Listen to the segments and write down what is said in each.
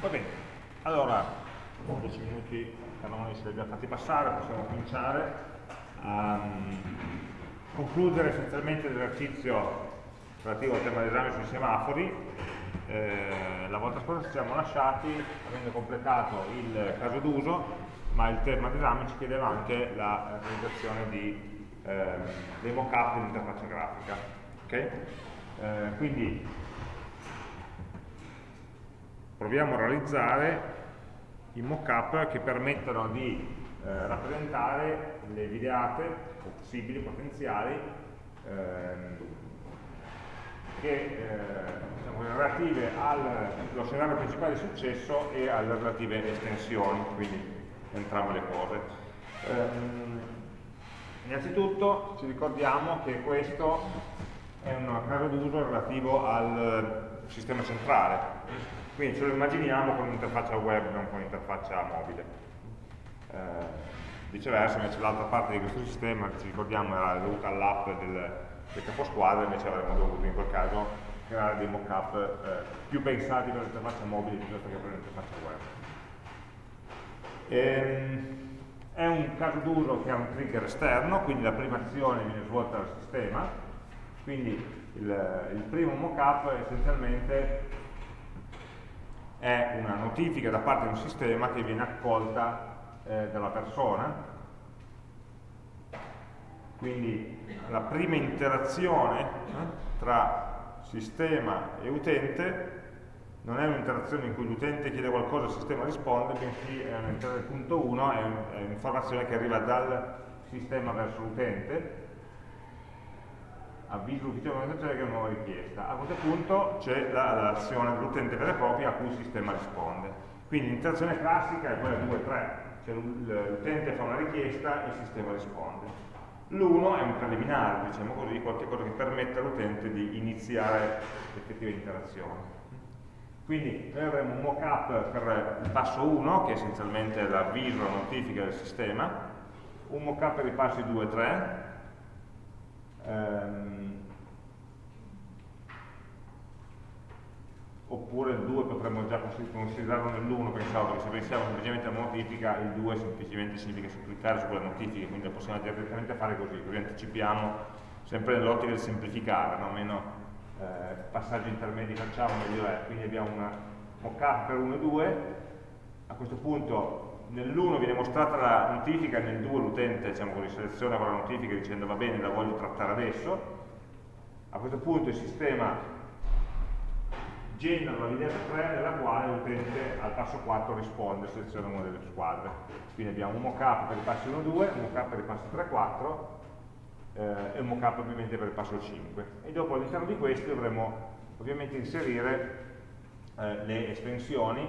Va bene, allora, 10 minuti canoni se li abbiamo fatti passare, possiamo cominciare a um, concludere essenzialmente l'esercizio relativo al tema d'esame sui semafori. Eh, la volta scorsa ci siamo lasciati avendo completato il caso d'uso, ma il tema d'esame ci chiedeva anche la realizzazione di, eh, dei mock-up dell'interfaccia grafica. Okay? Eh, quindi proviamo a realizzare i mock-up che permettono di eh, rappresentare le videate possibili, potenziali, ehm, che, eh, diciamo, relative allo scenario principale di successo e alle relative estensioni, quindi entrambe le cose. Ehm, innanzitutto ci ricordiamo che questo è un caso d'uso relativo al sistema centrale, quindi ce lo immaginiamo con un'interfaccia web, non con un'interfaccia mobile. Eh, viceversa, invece l'altra parte di questo sistema, ci ricordiamo, era dovuta all'app del, del caposquadra, invece avremmo dovuto in quel caso creare dei mock-up eh, più pensati per l'interfaccia mobile piuttosto che per l'interfaccia web. Ehm, è un caso d'uso che ha un trigger esterno, quindi la prima azione viene svolta dal sistema, quindi il, il primo mock-up essenzialmente è una notifica da parte di un sistema che viene accolta eh, dalla persona. Quindi la prima interazione eh, tra sistema e utente non è un'interazione in cui l'utente chiede qualcosa e il sistema risponde, bensì è punto 1 è un'informazione che arriva dal sistema verso l'utente avviso l'ufficio di organizzazione che è una nuova richiesta. A questo punto c'è l'azione dell'utente vera e propria a cui il sistema risponde. Quindi l'interazione classica è quella 2-3, cioè l'utente fa una richiesta e il sistema risponde. L'uno è un preliminare, diciamo così, qualcosa che permette all'utente di iniziare l'effettiva interazione. Quindi noi avremo un mock-up per il passo 1, che è essenzialmente l'avviso, la notifica del sistema, un mock-up per i passi 2 e 3, ehm, oppure il 2 potremmo già considerarlo nell'1, pensavo che se pensiamo semplicemente alla notifica, il 2 semplicemente significa cliccare su quella notifica, quindi lo possiamo direttamente fare così, così anticipiamo sempre nell'ottica del semplificare, no? meno eh, passaggi intermedi facciamo, meglio è, quindi abbiamo una mock-up per 1 e 2, a questo punto nell'1 viene mostrata la notifica, nel 2 l'utente diciamo seleziona quella notifica dicendo va bene, la voglio trattare adesso, a questo punto il sistema genera la linea 3 nella quale l'utente al passo 4 risponde, seleziona una delle squadre. Quindi abbiamo un mockup per i passi 1 2, un mockup per i passi 3 4 eh, e un mockup ovviamente per il passo 5. E dopo all'interno di questi dovremo ovviamente inserire eh, le estensioni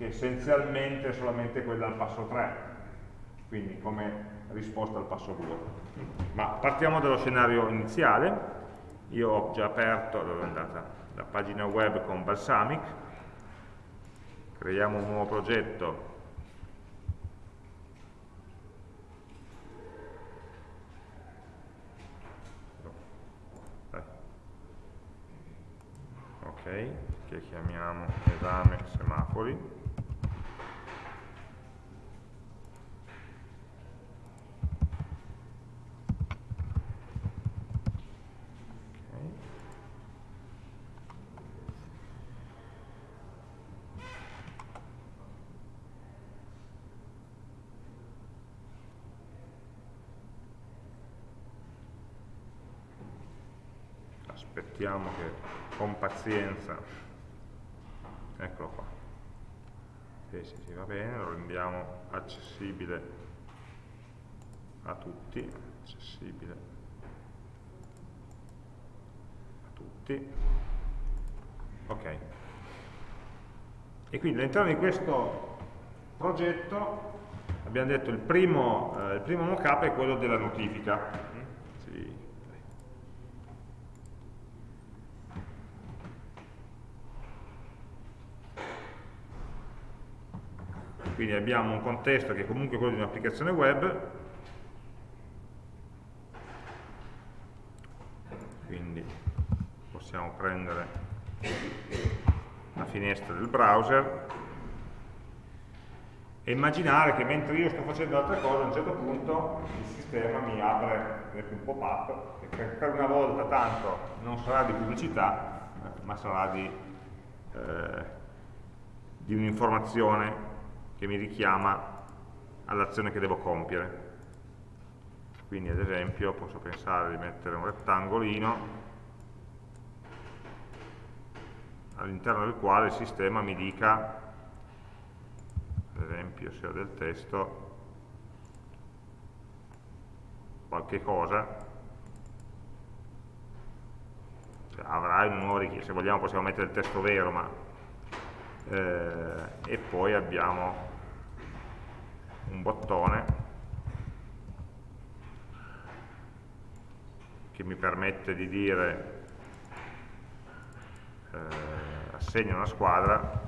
che essenzialmente è solamente quella al passo 3, quindi come risposta al passo 2. Ma partiamo dallo scenario iniziale, io ho già aperto, andata, la pagina web con Balsamic, creiamo un nuovo progetto. Che chiamiamo esame semafori aspettiamo che con pazienza. Eccolo qua. Sì, sì, sì, va bene, lo rendiamo accessibile a tutti accessibile a tutti. Ok. E quindi all'interno di questo progetto abbiamo detto il primo, eh, il primo mockup è quello della notifica quindi abbiamo un contesto che è comunque quello di un'applicazione web. Quindi possiamo prendere la finestra del browser e immaginare che mentre io sto facendo altre cose a un certo punto il sistema mi apre un pop-up che per una volta tanto non sarà di pubblicità ma sarà di, eh, di un'informazione che mi richiama all'azione che devo compiere. Quindi ad esempio posso pensare di mettere un rettangolino all'interno del quale il sistema mi dica ad esempio se ho del testo qualche cosa. Cioè, avrai una nuova richiesta. Se vogliamo possiamo mettere il testo vero ma eh, e poi abbiamo un bottone che mi permette di dire eh, assegna una squadra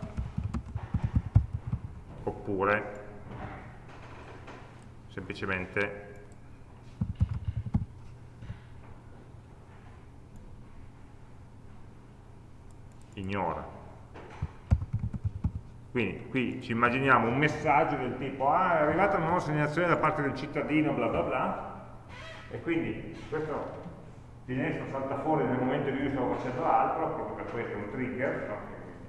oppure semplicemente ignora. Quindi qui ci immaginiamo un messaggio del tipo ah è arrivata una nuova segnalazione da parte del cittadino bla bla bla e quindi questo finestra salta fuori nel momento in cui io stavo facendo altro proprio per questo è un trigger no?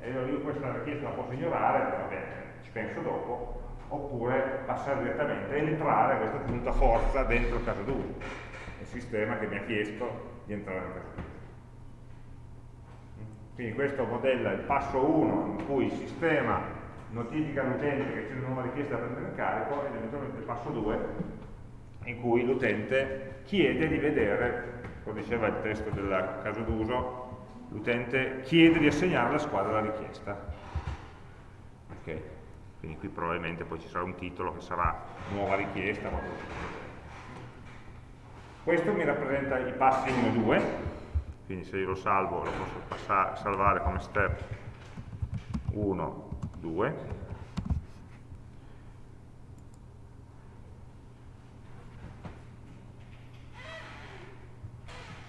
e io questa richiesta la posso ignorare va bene ci penso dopo, oppure passare direttamente, entrare a questo punto a forza dentro il caso d'uso, il sistema che mi ha chiesto di entrare nel caso d'uso. Quindi questo modella il passo 1 in cui il sistema notifica all'utente che c'è una nuova richiesta da prendere in carico ed eventualmente il passo 2 in cui l'utente chiede di vedere, come diceva il testo del caso d'uso, l'utente chiede di assegnare alla squadra la richiesta. Okay quindi qui probabilmente poi ci sarà un titolo che sarà nuova richiesta questo mi rappresenta i passi 1 e 2 quindi se io lo salvo lo posso passare, salvare come step 1, 2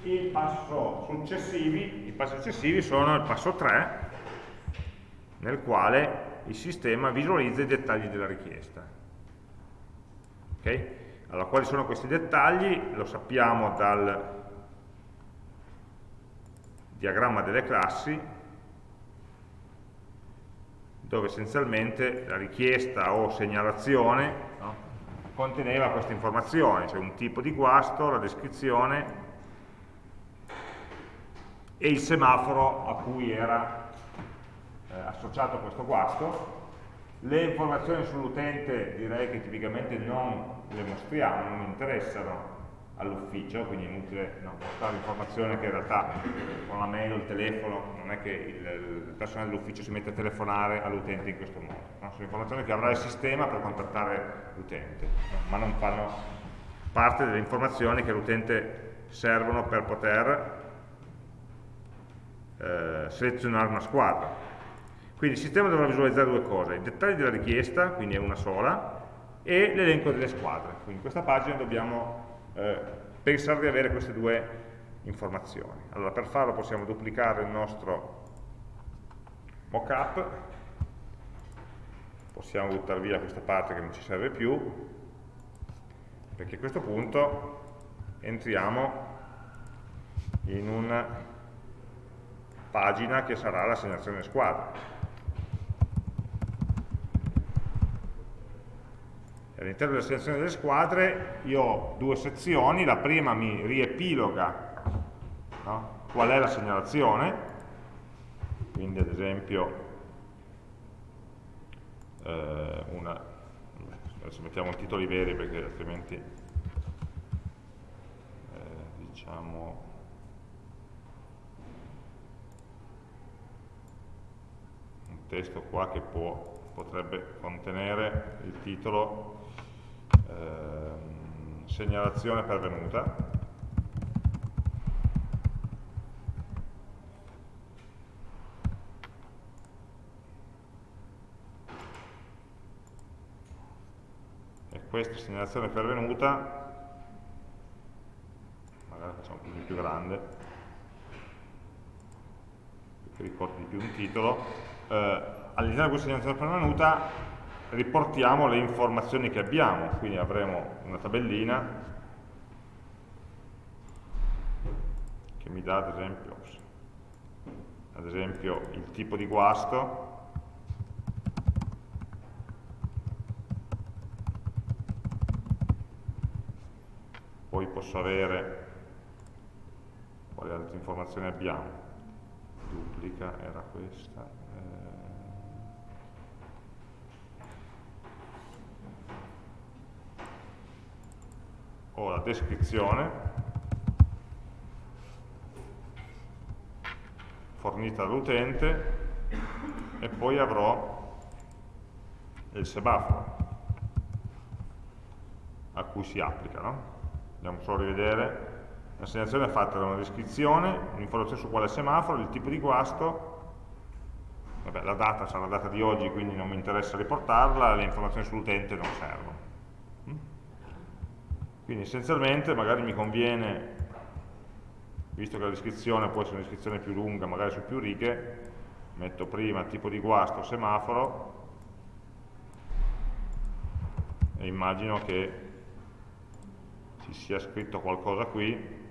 il passo successivi, i passi successivi sono il passo 3 nel quale il sistema visualizza i dettagli della richiesta. Okay? Allora, quali sono questi dettagli? Lo sappiamo dal diagramma delle classi, dove essenzialmente la richiesta o segnalazione no, conteneva queste informazioni, cioè un tipo di guasto, la descrizione e il semaforo a cui era eh, associato questo guasto. Le informazioni sull'utente direi che tipicamente non le mostriamo, non interessano all'ufficio, quindi è inutile no, mostrare informazioni che in realtà con la mail o il telefono non è che il, il personale dell'ufficio si mette a telefonare all'utente in questo modo. No? Sono informazioni che avrà il sistema per contattare l'utente, no? ma non fanno parte delle informazioni che all'utente servono per poter eh, selezionare una squadra. Quindi il sistema dovrà visualizzare due cose, i dettagli della richiesta, quindi è una sola, e l'elenco delle squadre. Quindi in questa pagina dobbiamo eh, pensare di avere queste due informazioni. Allora per farlo possiamo duplicare il nostro mockup, possiamo buttare via questa parte che non ci serve più, perché a questo punto entriamo in una pagina che sarà l'assegnazione squadra. All'interno della selezione delle squadre io ho due sezioni, la prima mi riepiloga no? qual è la segnalazione, quindi ad esempio eh, una, adesso mettiamo i titoli veri perché altrimenti eh, diciamo un testo qua che può, potrebbe contenere il titolo Ehm, segnalazione pervenuta. E questa segnalazione pervenuta magari facciamo un po' più grande che ricordi di più un titolo eh, all'interno di questa segnalazione pervenuta riportiamo le informazioni che abbiamo, quindi avremo una tabellina che mi dà ad esempio, ad esempio il tipo di guasto, poi posso avere quali altre informazioni abbiamo? Duplica era questa ho la descrizione fornita dall'utente e poi avrò il semaforo a cui si applica no? andiamo solo a rivedere, l'assegnazione è fatta da una descrizione, un'informazione su quale semaforo, il tipo di guasto, vabbè, la data sarà la data di oggi, quindi non mi interessa riportarla, le informazioni sull'utente non servono. Quindi essenzialmente magari mi conviene, visto che la descrizione può essere una descrizione più lunga, magari su più righe, metto prima tipo di guasto, semaforo, e immagino che ci sia scritto qualcosa qui,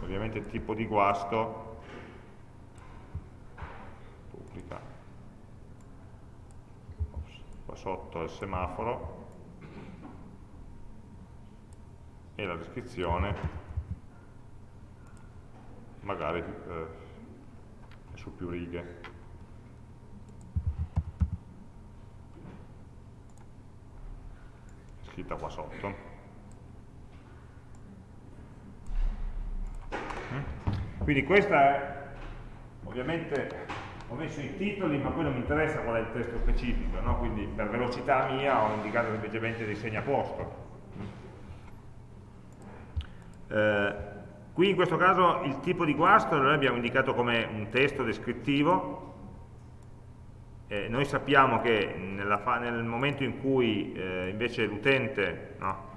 ovviamente tipo di guasto, pubblica, qua sotto il semaforo, e la descrizione magari eh, è su più righe. scritta qua sotto. Mm? Quindi questa è, ovviamente ho messo i titoli, ma poi non mi interessa qual è il testo specifico, no? quindi per velocità mia ho indicato semplicemente dei segni a posto. Eh, qui in questo caso il tipo di guasto noi abbiamo indicato come un testo descrittivo, eh, noi sappiamo che nel momento in cui eh, invece l'utente, no,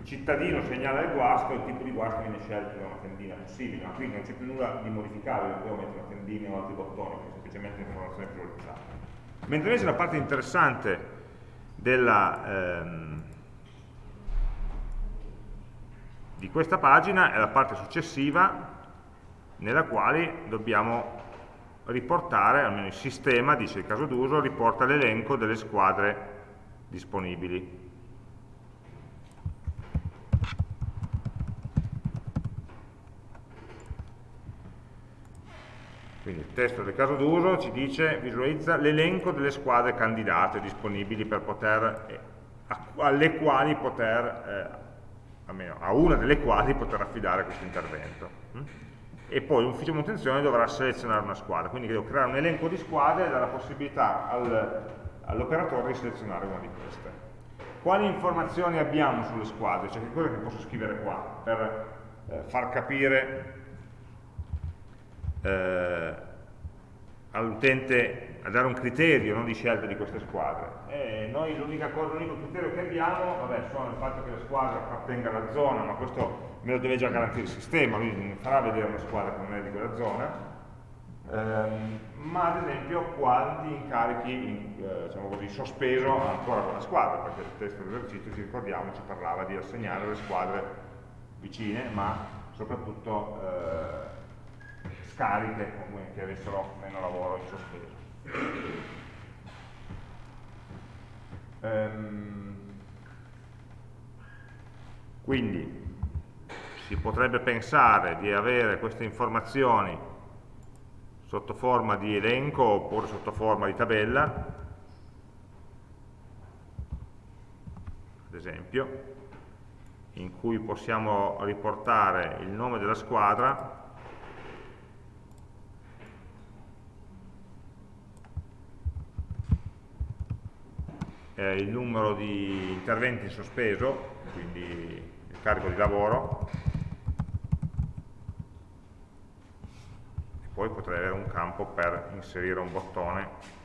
il cittadino segnala il guasto, il tipo di guasto viene scelto da una tendina possibile, ma quindi non c'è più nulla di modificabile, non mettere una tendina o altri bottoni, è semplicemente un'informazione priorizzata. Mentre invece la parte interessante della, ehm, di questa pagina è la parte successiva nella quale dobbiamo riportare, almeno il sistema, dice il caso d'uso, riporta l'elenco delle squadre disponibili. Quindi il testo del caso d'uso ci dice, visualizza l'elenco delle squadre candidate disponibili per poter, eh, alle quali poter, eh, almeno a una delle quali poter affidare questo intervento. Mm? e poi l'ufficio manutenzione dovrà selezionare una squadra, quindi devo creare un elenco di squadre e dare la possibilità al, all'operatore di selezionare una di queste. Quali informazioni abbiamo sulle squadre? Cioè che cosa che posso scrivere qua per eh, far capire eh, all'utente a dare un criterio no, di scelta di queste squadre. E noi l'unico criterio che abbiamo vabbè, sono il fatto che la squadra appartenga alla zona, ma questo me lo deve già garantire il sistema, lui non farà vedere una squadra che non è di quella zona, ehm, ma ad esempio quanti incarichi in, eh, diciamo così, sospeso ha ancora quella squadra, perché il testo dell'esercizio, ci ricordiamo, ci parlava di assegnare le squadre vicine, ma soprattutto eh, scariche che avessero meno lavoro in sospeso. Ehm, quindi si potrebbe pensare di avere queste informazioni sotto forma di elenco oppure sotto forma di tabella, ad esempio, in cui possiamo riportare il nome della squadra eh, il numero di interventi in sospeso, quindi il carico di lavoro, poi potrei avere un campo per inserire un bottone.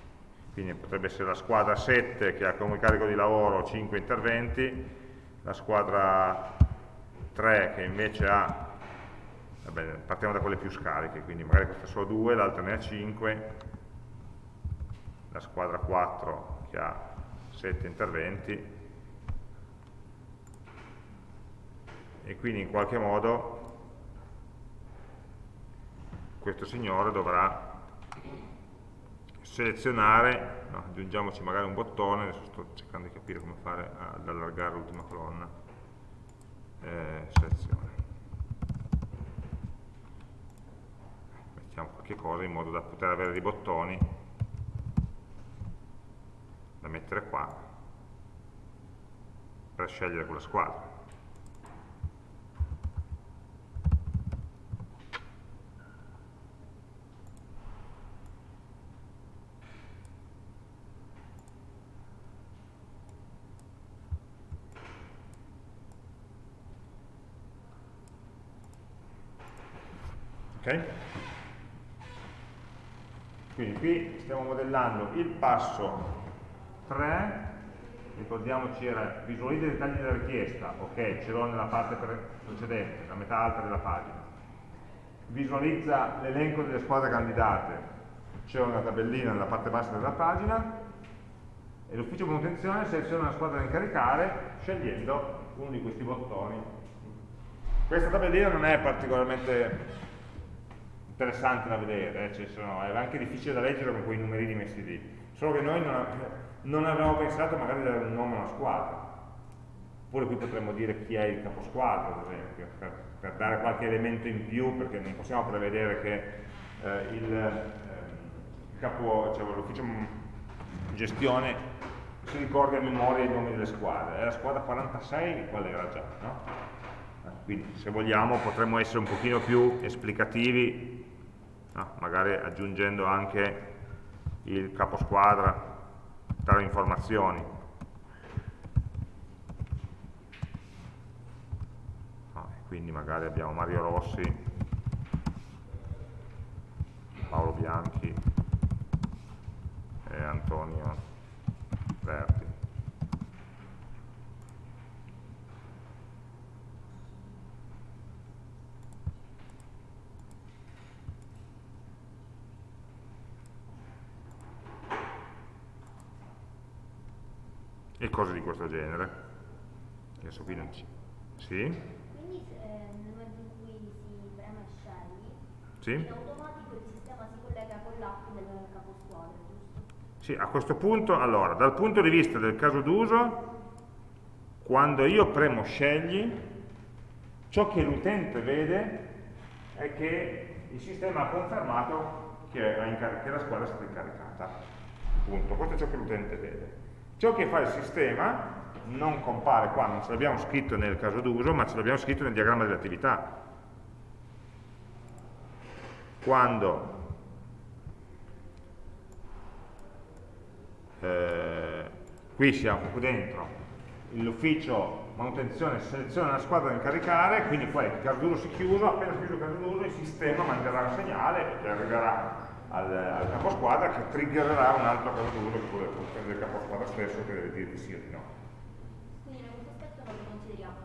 Quindi potrebbe essere la squadra 7 che ha come carico di lavoro 5 interventi la squadra 3 che invece ha vabbè, partiamo da quelle più scariche, quindi magari questa solo 2, l'altra ne ha 5, la squadra 4 che ha 7 interventi, e quindi in qualche modo questo signore dovrà selezionare, no, aggiungiamoci magari un bottone, adesso sto cercando di capire come fare ad allargare l'ultima colonna, eh, selezione. Mettiamo qualche cosa in modo da poter avere dei bottoni da mettere qua per scegliere quella squadra. ok? Quindi qui stiamo modellando il passo 3, ricordiamoci era visualizza i dettagli della richiesta, ok, ce l'ho nella parte precedente, la metà alta della pagina. Visualizza l'elenco delle squadre candidate, c'è una tabellina nella parte bassa della pagina. E l'ufficio manutenzione seleziona una squadra da incaricare scegliendo uno di questi bottoni. Questa tabellina non è particolarmente interessante da vedere, eh, cioè sono, è anche difficile da leggere con quei numerini messi lì, solo che noi non, non avevamo pensato magari di dare un nome a una squadra, oppure qui potremmo dire chi è il caposquadra, ad esempio, per, per dare qualche elemento in più, perché non possiamo prevedere che eh, il, eh, capo, cioè, l'ufficio gestione si ricordi a memoria i nomi delle squadre, è la squadra 46 qual era già, no? quindi se vogliamo potremmo essere un pochino più esplicativi no? magari aggiungendo anche il caposquadra tra le informazioni. No, quindi magari abbiamo Mario Rossi, Paolo Bianchi e Antonio Verti. E cose di questo genere. Adesso qui non ci... Sì? Quindi eh, nel momento in cui si preme scegli, sì? in automatico il sistema si collega con l'app del caposquadra, giusto? Sì, a questo punto, allora, dal punto di vista del caso d'uso, quando io premo scegli, ciò che l'utente vede è che il sistema ha confermato che, che la squadra è stata incaricata. Punto. Questo è ciò che l'utente vede. Ciò che fa il sistema non compare qua, non ce l'abbiamo scritto nel caso d'uso, ma ce l'abbiamo scritto nel diagramma delle attività. Quando eh, qui siamo qui dentro, l'ufficio manutenzione seleziona una squadra da incaricare, quindi poi il caso d'uso si chiude, appena chiuso il caso d'uso il sistema manderà un segnale che arriverà al, al caposquadra che triggererà un altro caso d'uso che essere del caposquadra stesso che deve dire di sì o di no. Quindi questo aspetto non lo consideriamo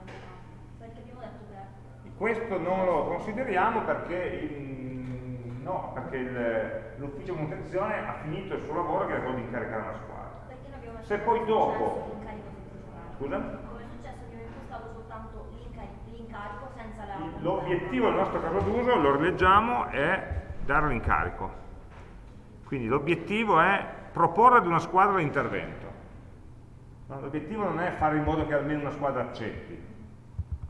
perché abbiamo detto che... Questo non lo consideriamo perché, il, no, perché l'ufficio manutenzione ha finito il suo lavoro che è quello di incaricare una squadra. Se poi dopo... Scusa? Come è successo che abbiamo impostato soltanto l'incarico senza la... L'obiettivo del nostro caso d'uso, lo rileggiamo, è dare l'incarico. Quindi l'obiettivo è proporre ad una squadra l'intervento. L'obiettivo non è fare in modo che almeno una squadra accetti.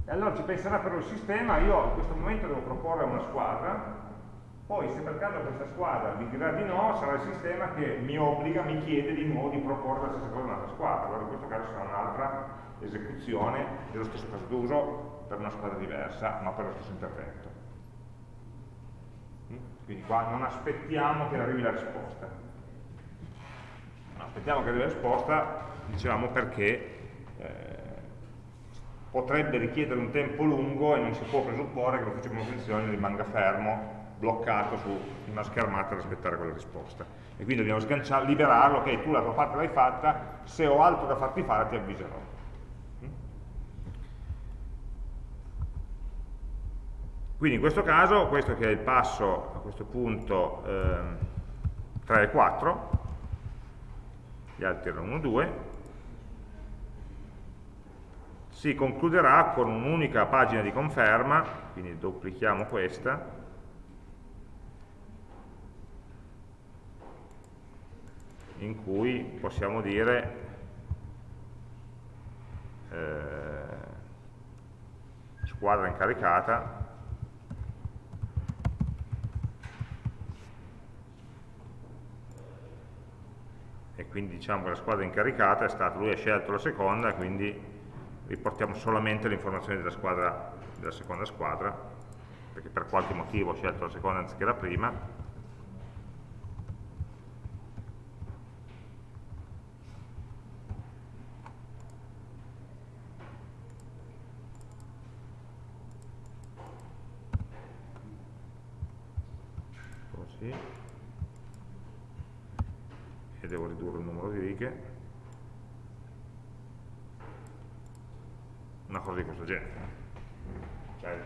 E allora ci penserà però il sistema, io in questo momento devo proporre a una squadra, poi se per caso questa squadra mi dirà di no, sarà il sistema che mi obbliga, mi chiede di nuovo di proporre la stessa cosa a un'altra squadra. Allora in questo caso sarà un'altra esecuzione dello stesso caso d'uso per una squadra diversa, ma per lo stesso intervento. Quindi qua non aspettiamo che arrivi la risposta. Non aspettiamo che arrivi la risposta, diciamo perché eh, potrebbe richiedere un tempo lungo e non si può presupporre che l'ufficio di manutenzione rimanga fermo, bloccato su una schermata ad aspettare quella risposta. E quindi dobbiamo liberarlo, ok, tu la tua parte l'hai fatta, se ho altro da farti fare ti avviserò. Quindi in questo caso, questo che è il passo a questo punto eh, 3 e 4, gli altri erano 1 e 2, si concluderà con un'unica pagina di conferma, quindi duplichiamo questa, in cui possiamo dire eh, squadra incaricata quindi diciamo che la squadra incaricata è stata, lui ha scelto la seconda quindi riportiamo solamente le informazioni della, squadra, della seconda squadra perché per qualche motivo ho scelto la seconda anziché la prima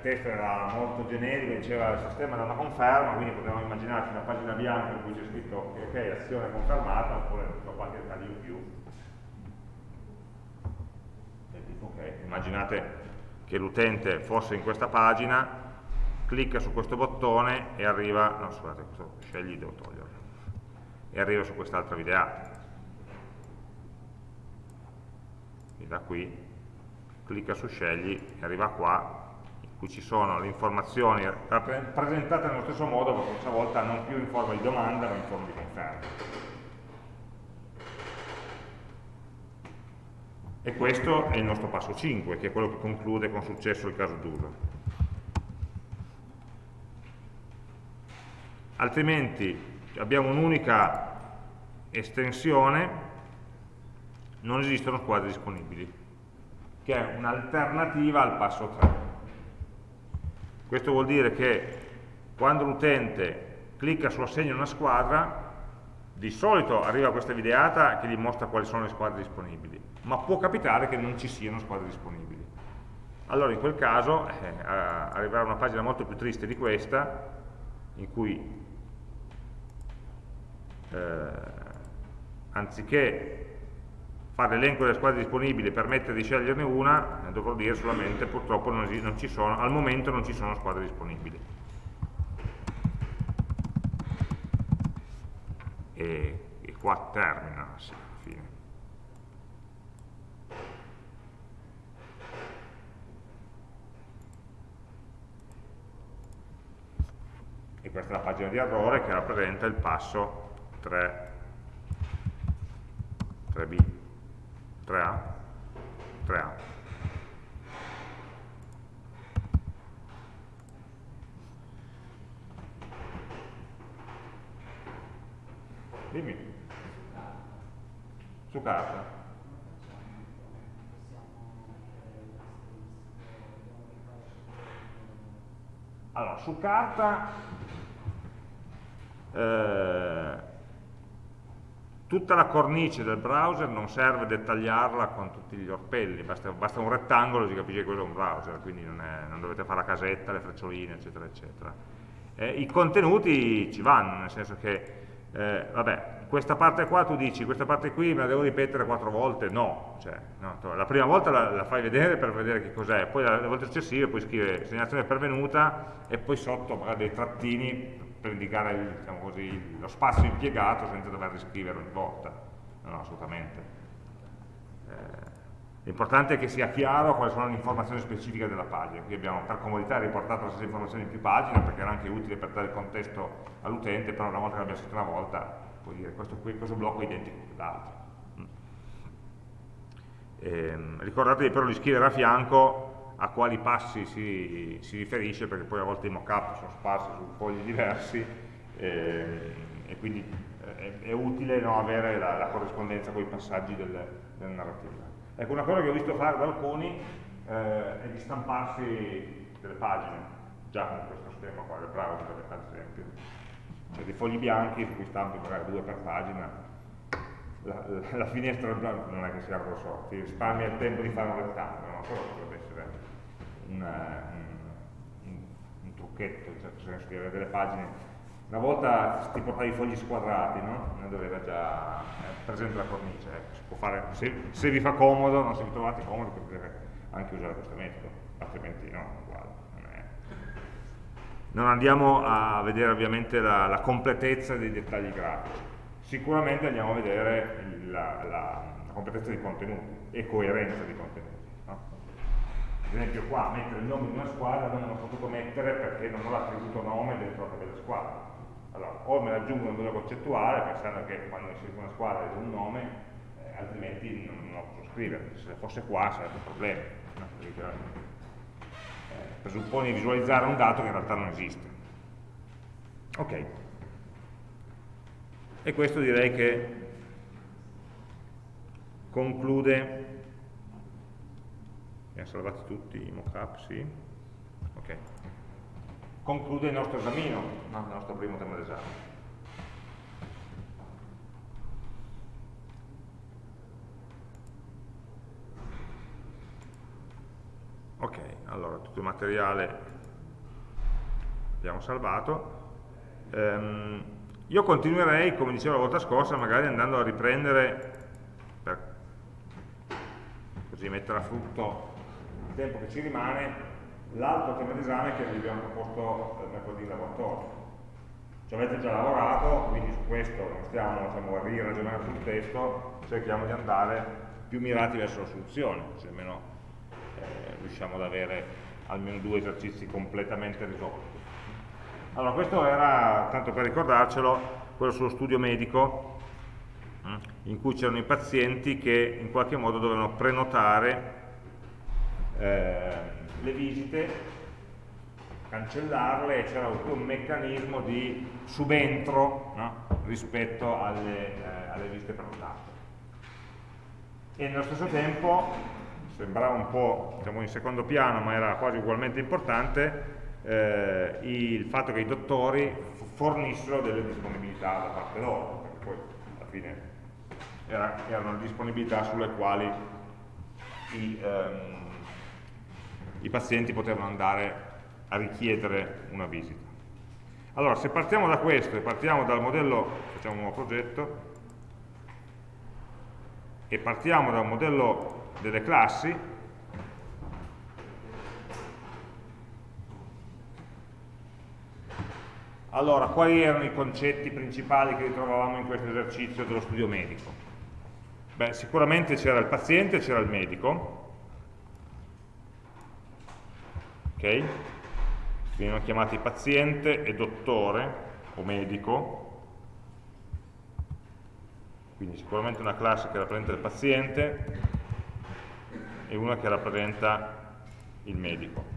testo era molto generico, diceva il sistema da una conferma, quindi potevamo immaginarci una pagina bianca in cui c'è scritto ok, azione confermata, oppure qualche dettaglio in più. Okay. Immaginate che l'utente fosse in questa pagina, clicca su questo bottone e arriva, no scusate, questo scegli, devo toglierlo, e arriva su quest'altra videata. E da qui clicca su scegli e arriva qua cui ci sono le informazioni presentate nello stesso modo, ma questa volta non più in forma di domanda, ma in forma di conferma. E questo è il nostro passo 5, che è quello che conclude con successo il caso d'uso. Altrimenti abbiamo un'unica estensione, non esistono squadre disponibili, che è un'alternativa al passo 3. Questo vuol dire che quando l'utente clicca su assegno una squadra, di solito arriva questa videata che gli mostra quali sono le squadre disponibili, ma può capitare che non ci siano squadre disponibili. Allora in quel caso eh, arriverà una pagina molto più triste di questa, in cui eh, anziché fare l'elenco delle squadre disponibili e permettere di sceglierne una, eh, dovrò dire solamente purtroppo non, non sono, al momento non ci sono squadre disponibili. E, e qua termina, sì. E questa è la pagina di errore che rappresenta il passo 3, 3b. 3A? 3A. Dimmi. Su carta. Allora, su carta eh, Tutta la cornice del browser non serve dettagliarla con tutti gli orpelli, basta, basta un rettangolo e si capisce che quello è un browser, quindi non, è, non dovete fare la casetta, le freccioline, eccetera, eccetera. Eh, I contenuti ci vanno, nel senso che, eh, vabbè, questa parte qua tu dici, questa parte qui me la devo ripetere quattro volte? No, cioè, no la prima volta la, la, fai vedere per vedere che cos'è, poi le volte successive puoi scrivere segnalazione pervenuta e poi sotto magari dei trattini per indicare diciamo così, lo spazio impiegato senza dover riscrivere ogni volta. No, no assolutamente. Eh, L'importante è che sia chiaro quali sono le informazioni specifiche della pagina. Qui abbiamo per comodità riportato la stessa informazione in più pagine perché era anche utile per dare il contesto all'utente, però una volta che l'abbiamo scritto una volta puoi dire questo, questo blocco è identico a quell'altro. Mm. Ehm, ricordatevi però di scrivere a fianco a quali passi si, si, riferisce, perché poi a volte i mock-up sono sparsi su fogli diversi eh, e quindi eh, è, è utile no, avere la, la, corrispondenza con i passaggi del, del narrativa. Ecco, una cosa che ho visto fare da alcuni eh, è di stamparsi delle pagine, già con questo schema qua del browser ad esempio. Cioè dei fogli bianchi su cui stampi magari due per pagina, la, la, la finestra non è che sia grosso, ti risparmia il tempo di fare un rettangolo, no? Essere un, un, trucchetto in certo senso di avere delle pagine una volta ti portavi i fogli squadrati, no? Non era già eh, presente la cornice, ecco, si può fare, se, se, vi fa comodo, no? se vi trovate comodo potete anche usare questo metodo, altrimenti no, uguale. Non, è... non andiamo a vedere ovviamente la, la, completezza dei dettagli grafici, sicuramente andiamo a vedere la, la, la completezza dei contenuti e coerenza dei contenuti. No? Ad esempio qua mettere il nome di una squadra non l'ho potuto mettere perché non ho l'attributo nome dentro la tabella squadra allora, o me l'aggiungo nel modello concettuale pensando che quando inserisco una squadra devo un nome, eh, altrimenti non, non, lo posso scrivere. Se fosse qua sarebbe un problema. No? Eh, presuppone di visualizzare un dato che in realtà non esiste. Ok. E questo direi che conclude mi ha salvati tutti i mockup, sì. Ok conclude il nostro esamino, no? il nostro primo tema d'esame. Ok, allora tutto il materiale abbiamo salvato. Um, io continuerei, come dicevo la volta scorsa, magari andando a riprendere, per così mettere a frutto tempo che ci rimane, l'altro tema d'esame che vi abbiamo proposto mercoledì in laboratorio. Ci avete già lavorato, quindi su questo non stiamo diciamo, a riragionare sul testo, cerchiamo di andare più mirati verso la soluzione, se almeno eh, riusciamo ad avere almeno due esercizi completamente risolti. Allora, questo era, tanto per ricordarcelo, quello sullo studio medico, mm, in cui c'erano i pazienti che in qualche modo dovevano prenotare eh, le visite, cancellarle c'era un meccanismo di subentro no? rispetto alle, eh, alle visite prenotate. E nello stesso tempo, sembrava un po' diciamo, in secondo piano, ma era quasi ugualmente importante, eh, il fatto che i dottori fornissero delle disponibilità da parte loro, perché poi alla fine era, erano disponibilità sulle quali i, ehm, i pazienti potevano andare a richiedere una visita. Allora, se partiamo da questo e partiamo dal modello, facciamo un nuovo progetto, e partiamo dal modello delle classi, allora, quali erano i concetti principali che ritrovavamo in questo esercizio dello studio medico? Beh, sicuramente c'era il paziente, c'era il medico, ok? Vengono chiamati paziente e dottore o medico, quindi sicuramente una classe che rappresenta il paziente e una che rappresenta il medico.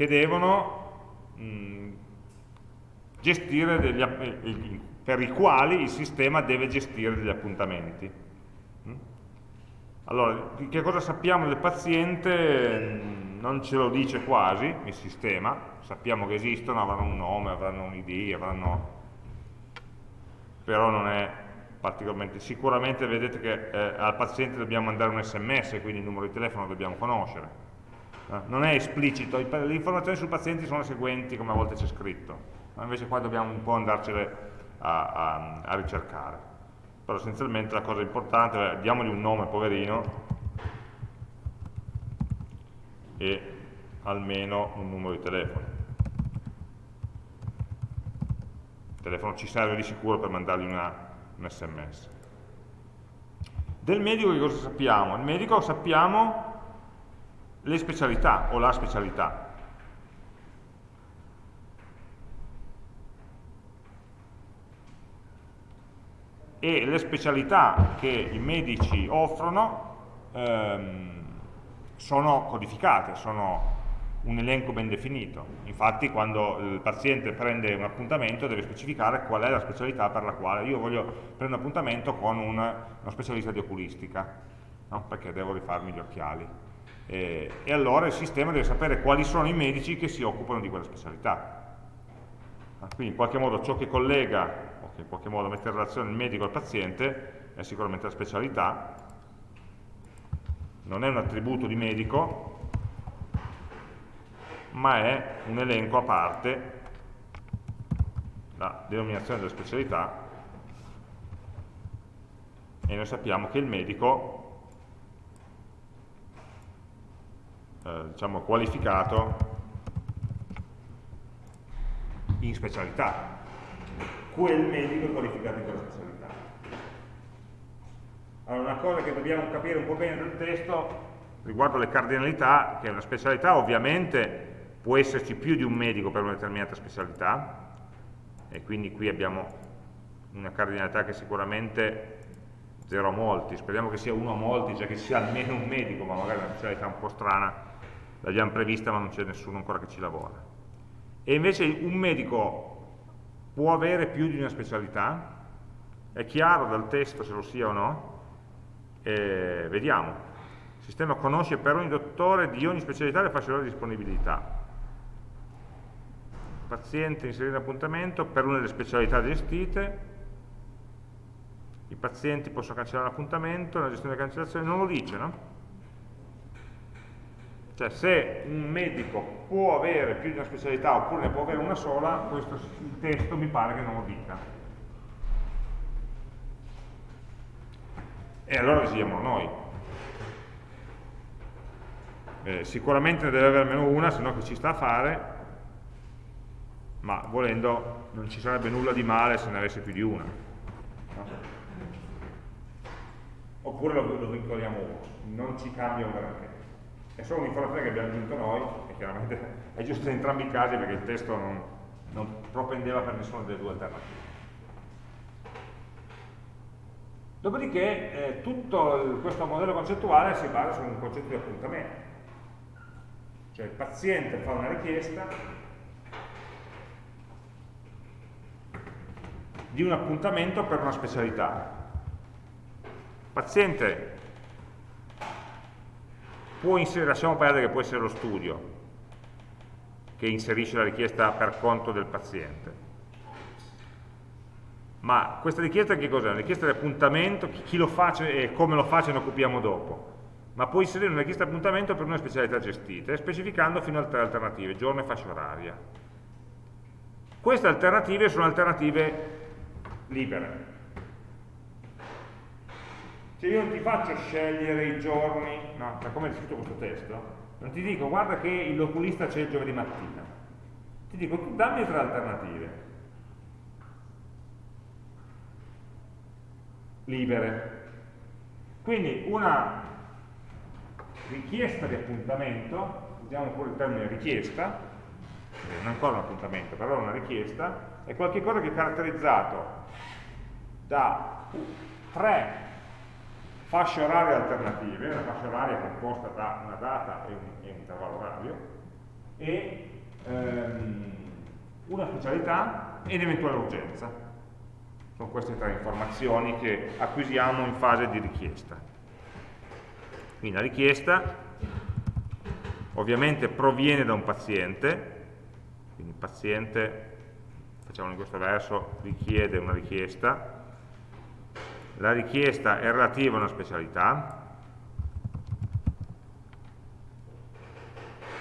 che devono mh, mm, gestire degli, per i quali il sistema deve gestire degli appuntamenti. Allora, che cosa sappiamo del paziente? Non ce lo dice quasi il sistema, sappiamo che esistono, avranno un nome, avranno un ID, avranno... però non è particolarmente... Sicuramente vedete che eh, al paziente dobbiamo mandare un sms, quindi il numero di telefono lo dobbiamo conoscere. Eh, non è esplicito, le informazioni sul paziente sono le seguenti, come a volte c'è scritto, invece qua dobbiamo un po' andarcene a, a, a ricercare però essenzialmente la cosa importante è diamogli un nome poverino e almeno un numero di telefono. Il telefono ci serve di sicuro per mandargli una, un sms del medico che cosa sappiamo? il medico sappiamo le specialità o la specialità e le specialità che i medici offrono ehm, sono codificate, sono un elenco ben definito. Infatti quando il paziente prende un appuntamento deve specificare qual è la specialità per la quale io voglio prendere un appuntamento con una, uno specialista di oculistica, no? perché devo rifarmi gli occhiali. E, e allora il sistema deve sapere quali sono i medici che si occupano di quella specialità. Quindi in qualche modo ciò che collega in qualche modo mette in relazione il medico al paziente è sicuramente la specialità. Non è un attributo di medico, ma è un elenco a parte, la denominazione della specialità, e noi sappiamo che il medico eh, diciamo qualificato in specialità quel medico è qualificato in quella specialità allora una cosa che dobbiamo capire un po' bene del testo riguardo le cardinalità che una specialità ovviamente può esserci più di un medico per una determinata specialità e quindi qui abbiamo una cardinalità che sicuramente 0 a molti, speriamo che sia 1 a molti, cioè che sia almeno un medico, ma magari una specialità un po' strana, l'abbiamo prevista ma non c'è nessuno ancora che ci lavora. E invece un medico può avere più di una specialità, è chiaro dal testo se lo sia o no, e vediamo. Il sistema conosce per ogni dottore di ogni specialità le fasce di disponibilità. Paziente inserire appuntamento per una delle specialità gestite, i pazienti possono cancellare l'appuntamento, la gestione delle cancellazioni non lo dice, no? Cioè se un medico può avere più di una specialità oppure ne può avere una sola, questo, il testo mi pare che non lo dica. E allora decidiamo noi. Eh, sicuramente ne deve avere almeno una, se no che ci sta a fare, ma volendo non ci sarebbe nulla di male se ne avesse più di una. No? oppure lo, lo vincoliamo uno, non ci cambia un granché. È solo un'informazione che abbiamo aggiunto noi, e chiaramente è giusto in entrambi i casi perché il testo non, non propendeva per nessuna delle due alternative. Dopodiché eh, tutto il, questo modello concettuale si basa su un concetto di appuntamento. Cioè il paziente fa una richiesta di un appuntamento per una specialità paziente può inserire, lasciamo perdere che può essere lo studio che inserisce la richiesta per conto del paziente. Ma questa richiesta che cos'è? Una richiesta di appuntamento, chi lo fa e come lo fa ce ne occupiamo dopo. Ma può inserire una richiesta di appuntamento per una specialità gestita specificando fino a tre alternative, giorno e fascia oraria. Queste alternative sono alternative libere se io non ti faccio scegliere i giorni, no, da come è scritto questo testo, non ti dico guarda che l'oculista c'è il giovedì mattina, ti dico tu dammi tre alternative, libere. Quindi una richiesta di appuntamento, usiamo pure il termine richiesta, non ancora un appuntamento, però una richiesta, è qualcosa che è caratterizzato da tre fasce orarie alternative, una fascia oraria composta da una data e un, e un intervallo orario, e ehm, una specialità ed eventuale urgenza. Sono queste tre informazioni che acquisiamo in fase di richiesta. Quindi la richiesta ovviamente proviene da un paziente, quindi il paziente, facciamo in questo verso, richiede una richiesta, la richiesta è relativa a una specialità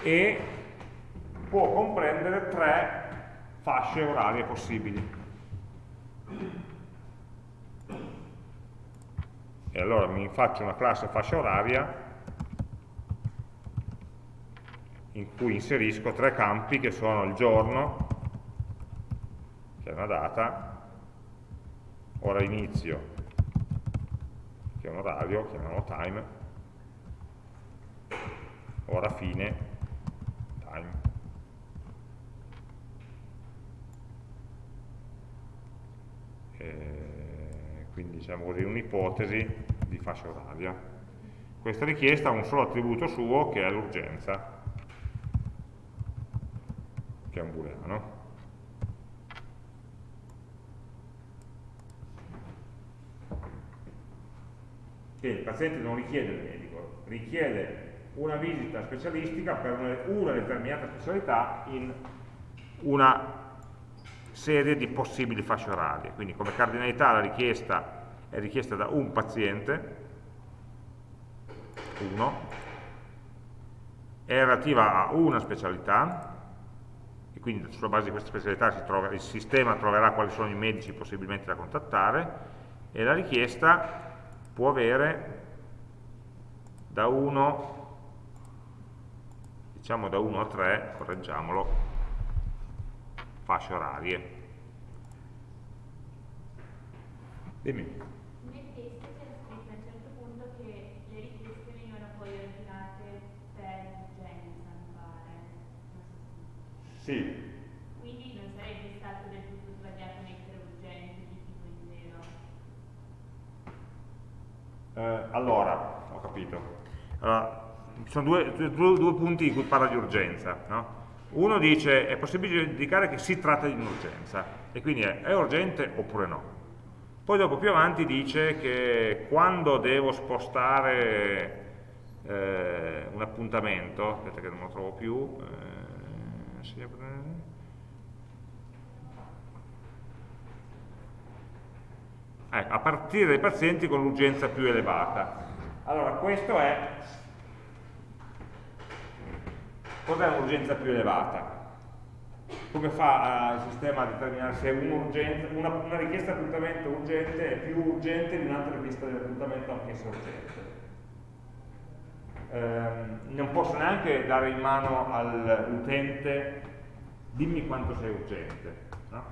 e può comprendere tre fasce orarie possibili. E allora mi faccio una classe fascia oraria in cui inserisco tre campi che sono il giorno, che è una data, ora inizio che è un orario, chiamiamolo time, ora fine, time. E quindi diciamo così un'ipotesi di fascia oraria. Questa richiesta ha un solo attributo suo che è l'urgenza, che è un booleano. Che il paziente non richiede il medico, richiede una visita specialistica per una, una determinata specialità in una serie di possibili fasce orarie. Quindi come cardinalità la richiesta è richiesta da un paziente 1, è relativa a una specialità, e quindi sulla base di questa specialità trova, il sistema troverà quali sono i medici possibilmente da contattare, e la richiesta può avere da 1 diciamo da 1 a 3 correggiamolo fasce orarie. Dimmi. Nel testo c'è scritto a un certo punto che le richieste venivano poi ordinate per urgenza mi pare sì quindi non sarebbe stato del tutto sbagliato mettere urgenti di tipo intero eh, allora ho capito allora, ci sono due, due, due, punti in cui parla di urgenza. No? Uno dice è possibile indicare che si tratta di un'urgenza e quindi è, è urgente oppure no. Poi dopo più avanti dice che quando devo spostare eh, un appuntamento, aspetta che non lo trovo più, eh, ecco, a partire dai pazienti con l'urgenza più elevata. Allora, questo è Cos'è un'urgenza più elevata? Come fa uh, il sistema a determinare se una, una, richiesta di appuntamento urgente è più urgente di un'altra richiesta di appuntamento anch'essa urgente? Eh, non posso neanche dare in mano all'utente dimmi quanto sei urgente. No?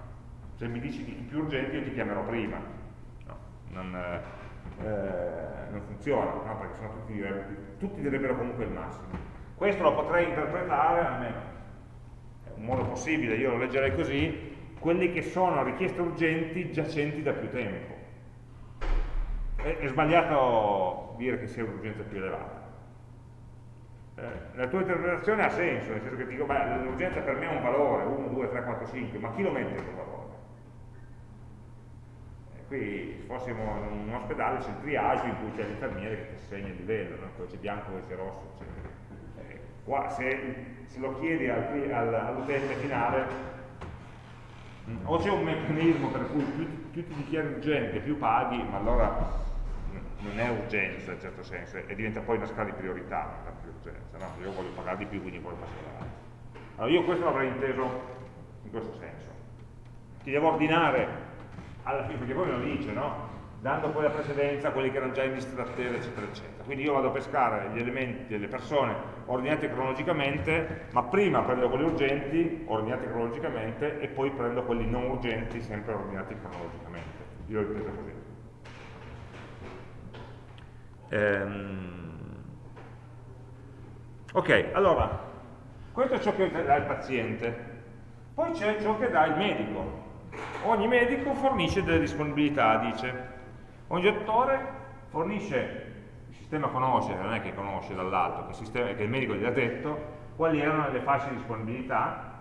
Se mi dici i più urgenti io ti chiamerò prima. No? Non, eh, non, funziona, no? perché sennò tutti, tutti direbbero comunque il massimo. Questo lo potrei interpretare, almeno è un modo possibile, io lo leggerei così, quelli che sono richieste urgenti giacenti da più tempo. È, è sbagliato dire che sia un'urgenza più elevata. Eh, la tua interpretazione ha senso, nel senso che dico, beh, l'urgenza per me è un valore, 1, 2, 3, 4, 5, ma chi lo mette quel valore? qui se fossimo in un ospedale c'è il triage in cui c'è l'infermiere che ti segna il livello, no? poi c'è bianco, poi c'è rosso, eccetera. Qua, se, se, lo chiedi all'utente finale, mm, o c'è un meccanismo per cui più, più ti dichiari urgente, più paghi, ma allora non è urgenza in certo senso, e diventa poi una scala di priorità, è più urgenza, no? io voglio pagare di più, quindi voglio passare Allora io questo l'avrei inteso in questo senso. Ti devo ordinare alla fine, perché poi me lo dice, no? Dando poi la precedenza a quelli che erano già in lista d'attesa, eccetera, eccetera. Quindi io vado a pescare gli elementi delle persone ordinate cronologicamente, ma prima prendo quelli urgenti, ordinati cronologicamente, e poi prendo quelli non urgenti, sempre ordinati cronologicamente. Io l'ho preso così. Ehm... Ok, allora, questo è ciò che dà il paziente. Poi c'è ciò che dà il medico. Ogni medico fornisce delle disponibilità, dice. Ogni dottore fornisce, il sistema conosce, non è che conosce dall'alto, che, che, il medico gli ha detto quali erano le fasce di disponibilità.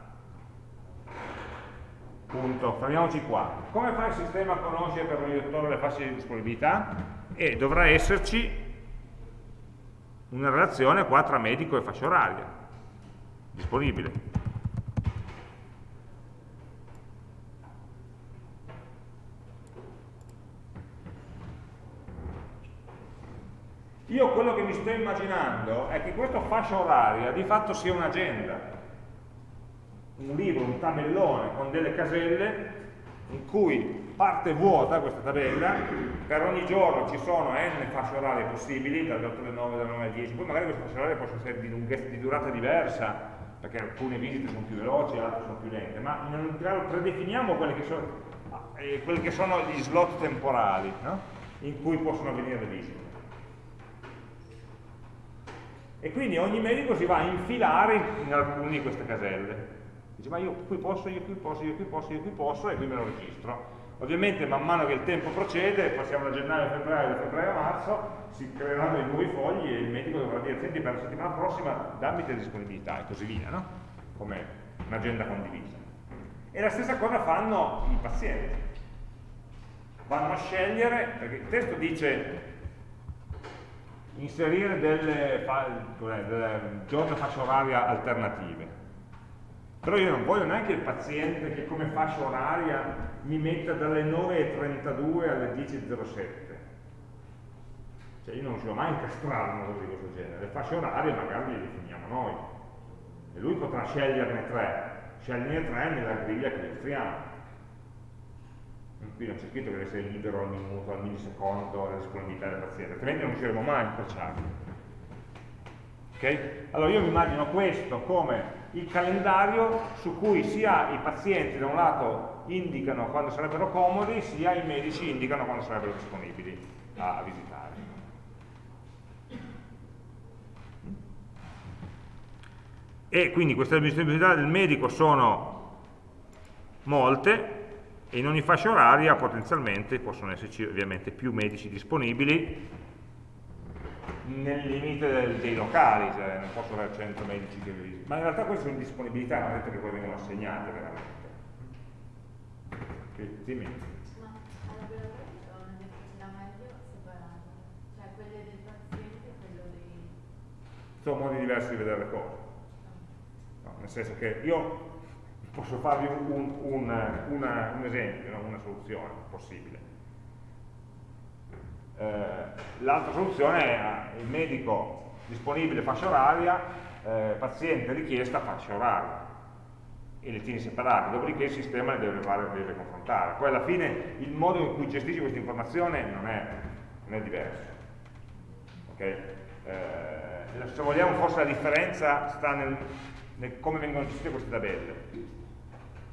Punto, fermiamoci qua. Come fa il sistema a conoscere per ogni dottore le fasce di disponibilità? E dovrà esserci una relazione qua tra medico e fascia oraria disponibile. Io quello che mi sto immaginando è che questa fascia oraria di fatto sia un'agenda, un libro, un tabellone con delle caselle in cui parte vuota questa tabella, per ogni giorno ci sono n fasce orarie possibili, dalle 8 alle 9, dalle 9 alle 10, poi magari queste fasce orarie possono essere di, di durata diversa, perché alcune visite sono più veloci, altre sono più lente, ma in ogni caso predefiniamo quelli che sono, eh, quelli che sono gli slot temporali no? in cui possono avvenire le visite. E quindi ogni medico si va a infilare in alcune di queste caselle. Dice, ma io qui posso, io qui posso, io qui posso, io qui posso, e qui me lo registro. Ovviamente man mano che il tempo procede, passiamo da gennaio a febbraio, da febbraio a marzo, si creeranno i nuovi fogli e il medico dovrà dire, senti per la settimana prossima dammi le disponibilità e così via, no? Come un'agenda condivisa. E la stessa cosa fanno i pazienti. Vanno a scegliere, perché il testo dice inserire delle, delle giornate fascia oraria alternative. Però io non voglio neanche il paziente che come fascia oraria mi metta dalle 9.32 alle 10.07. Cioè io non riuscivo mai a incastrare una cosa di questo genere. Le fasce orarie magari le definiamo noi. E lui potrà sceglierne tre. Sceglierne tre nella griglia che illustriamo. Qui non c'è scritto che deve essere libero al minuto, al millisecondo, la disponibilità del paziente, altrimenti non riusciremo mai a incrociarli. Okay? Allora io mi immagino questo come il calendario su cui sia i pazienti da un lato indicano quando sarebbero comodi, sia i medici indicano quando sarebbero disponibili a visitare. E quindi queste disponibilità del medico sono molte e in ogni fascia oraria potenzialmente possono esserci ovviamente più medici disponibili nel limite dei locali, cioè non posso avere 100 medici che visitano, ma in realtà queste sono disponibilità, non è detto che poi vengono assegnate veramente. Sì, dimmi. Cioè e. Sono modi diversi di vedere le cose. No, nel senso che io posso farvi un, un, un, una, un esempio, no? una soluzione possibile eh, l'altra soluzione è il medico disponibile fascia oraria, eh, paziente richiesta fascia oraria e le tieni separate, dopodiché il sistema le deve, deve confrontare. Poi alla fine il modo in cui gestisci questa informazione non è, non è diverso. Okay? Eh, se vogliamo forse la differenza sta nel, nel come vengono gestite queste tabelle.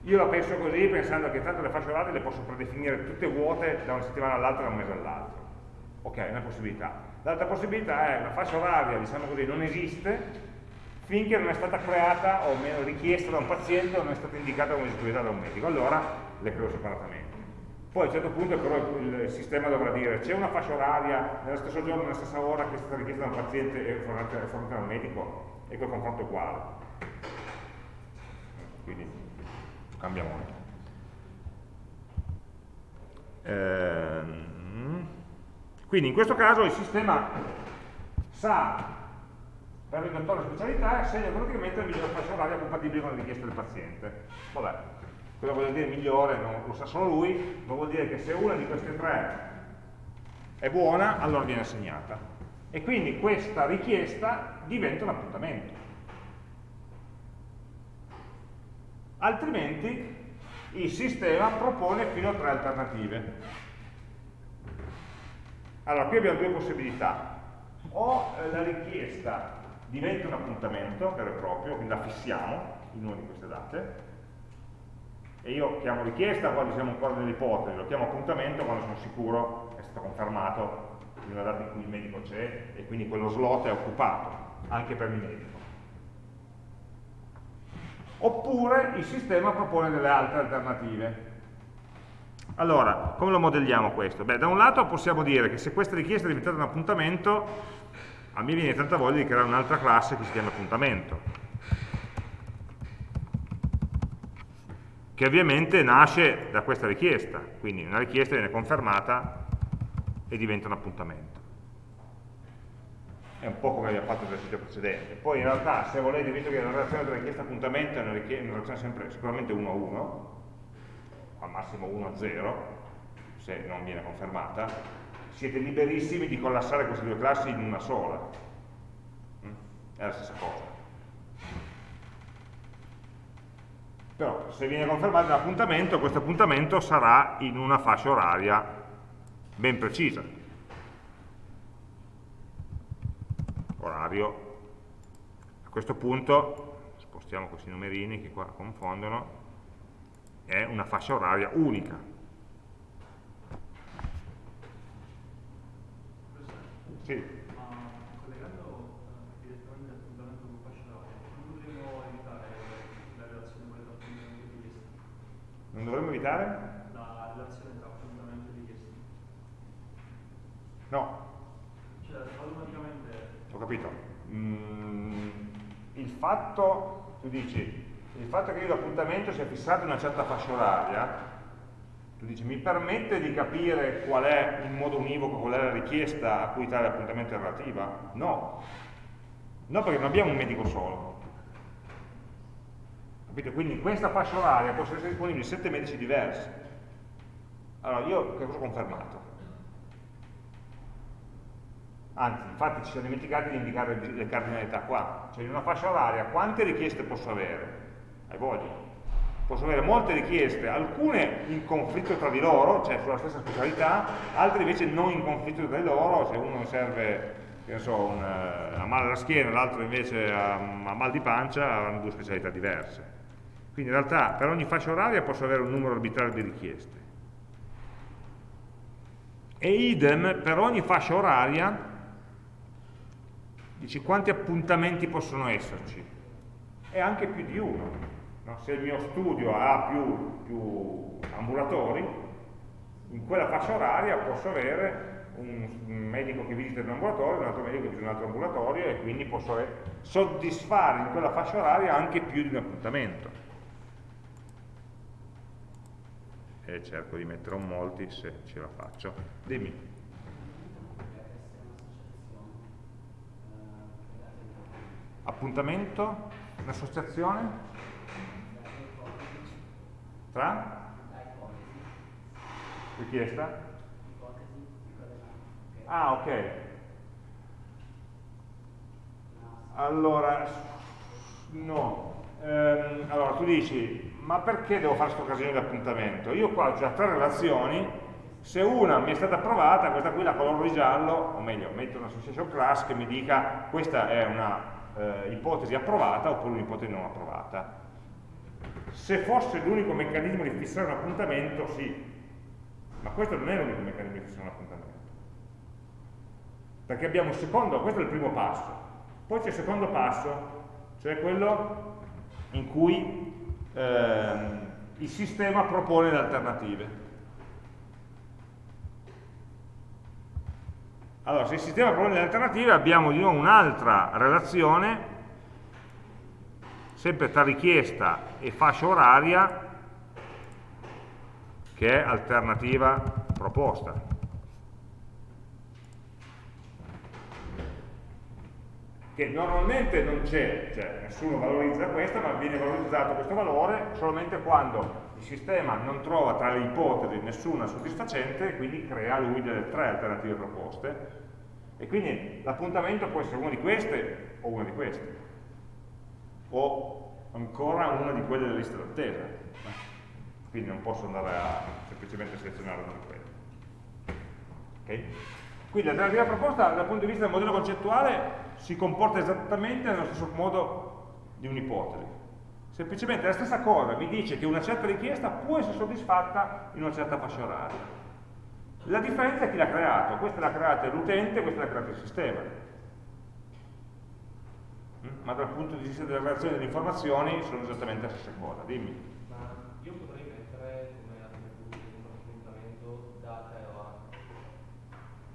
Io la penso così pensando che tanto le fasce orarie le posso predefinire tutte vuote da una settimana all'altra da un mese all'altro Ok, è una possibilità. L'altra possibilità è una fascia oraria, diciamo così, non esiste finché non è stata creata o meno richiesta da un paziente o non è stata indicata come disponibilità da un medico. Allora le creo separatamente. Poi a un certo punto però il sistema dovrà dire c'è una fascia oraria nello stesso giorno, nella stessa ora che è stata richiesta da un paziente e fornita da un medico e quel confronto è uguale. Quindi cambia molto. Ehm, quindi in questo caso il sistema sa per il dottore specialità e assegna automaticamente la migliore fascia oraria compatibile con le richieste del paziente. Vabbè, cosa vuol dire migliore? Non lo sa solo lui, ma vuol dire che se una di queste tre è buona, allora viene assegnata. E quindi questa richiesta diventa un appuntamento. Altrimenti il sistema propone fino a tre alternative. Allora, qui abbiamo due possibilità. O eh, la richiesta diventa un appuntamento vero e proprio, quindi la fissiamo in una di queste date, e io chiamo richiesta quando siamo ancora nell'ipotesi, lo chiamo appuntamento quando sono sicuro è stato confermato in una data in cui il medico c'è e quindi quello slot è occupato, anche per il medico. Oppure il sistema propone delle altre alternative, allora, come lo modelliamo questo? Beh, da un lato possiamo dire che se questa richiesta è diventata un appuntamento, a me viene tanta voglia di creare un'altra classe che si chiama appuntamento, che ovviamente nasce da questa richiesta, quindi una richiesta viene confermata e diventa un appuntamento. È un po' come abbiamo fatto nell'esercizio precedente. Poi in realtà, se volete, visto che la relazione tra richiesta e appuntamento è una, una relazione sempre, sicuramente 1 a 1, al massimo 1 a 0, se non viene confermata, siete liberissimi di collassare queste due classi in una sola. Mm? È la stessa cosa. Però se viene confermato un appuntamento, questo appuntamento sarà in una fascia oraria ben precisa. Orario. A questo punto, spostiamo questi numerini che qua confondono, è una fascia oraria unica. Sì. Ma collegando eh, direttamente all'appuntamento con fascia oraria, non dovremmo evitare la relazione tra appuntamento e richiesta. No. Cioè, automaticamente... Ho capito. Mm, il fatto, tu dici, il fatto che io l'appuntamento sia fissato in una certa fascia oraria, tu dici, mi permette di capire qual è in modo univoco, qual è la richiesta a cui tale appuntamento è relativa? No. No, perché non abbiamo un medico solo. Capite? Quindi in questa fascia oraria possono essere disponibili sette medici diversi. Allora, io che cosa ho confermato? Anzi, infatti ci siamo dimenticati di indicare le cardinalità qua, cioè in una fascia oraria quante richieste posso avere? Hai voglia? Posso avere molte richieste, alcune in conflitto tra di loro, cioè sulla stessa specialità, altre invece non in conflitto tra di loro, se uno serve so, un, uh, a male alla schiena, l'altro invece a, a mal di pancia, avranno due specialità diverse. Quindi in realtà per ogni fascia oraria posso avere un numero arbitrario di richieste. E idem per ogni fascia oraria dici quanti appuntamenti possono esserci? E anche più di uno. No? Se il mio studio ha più, più ambulatori, in quella fascia oraria posso avere un medico che visita un ambulatorio, un altro medico che visita un altro ambulatorio e quindi posso soddisfare in quella fascia oraria anche più di un appuntamento. E cerco di mettere un molti se ce la faccio. Dimmi. Appuntamento? Un'associazione? Tra? Richiesta? Ah, ok. Allora, no. Ehm, allora, tu dici, ma perché devo fare questo casino di appuntamento? Io qua ho già tre relazioni, se una mi è stata approvata, questa qui la coloro di giallo, o meglio, metto una association class che mi dica questa è una eh, ipotesi approvata oppure un'ipotesi non approvata. Se fosse l'unico meccanismo di fissare un appuntamento, sì, ma questo non è l'unico meccanismo di fissare un appuntamento. Perché abbiamo il secondo, questo è il primo passo, poi c'è il secondo passo, cioè quello in cui eh, il sistema propone le alternative. Allora, se il sistema propone le alternative abbiamo di nuovo un'altra relazione, sempre tra richiesta e fascia oraria, che è alternativa proposta. Che normalmente non c'è, cioè nessuno valorizza questa, ma viene valorizzato questo valore solamente quando il sistema non trova tra le ipotesi nessuna soddisfacente e quindi crea lui delle tre alternative proposte. E quindi l'appuntamento può essere una di queste o una di queste. O ancora una di quelle della lista d'attesa. Quindi non posso andare a semplicemente selezionare una di quelle. Okay? quindi l'alternativa proposta dal punto di vista del modello concettuale si comporta esattamente nello stesso modo di un'ipotesi semplicemente la stessa cosa mi dice che una certa richiesta può essere soddisfatta in una certa fascia oraria. La differenza è chi l'ha creato, questa l'ha creata l'utente, questa l'ha creata il sistema. Mm? Ma dal punto di vista della relazione delle informazioni sono esattamente la stessa cosa, dimmi. Ma io potrei mettere come attributi di un appuntamento data e ora,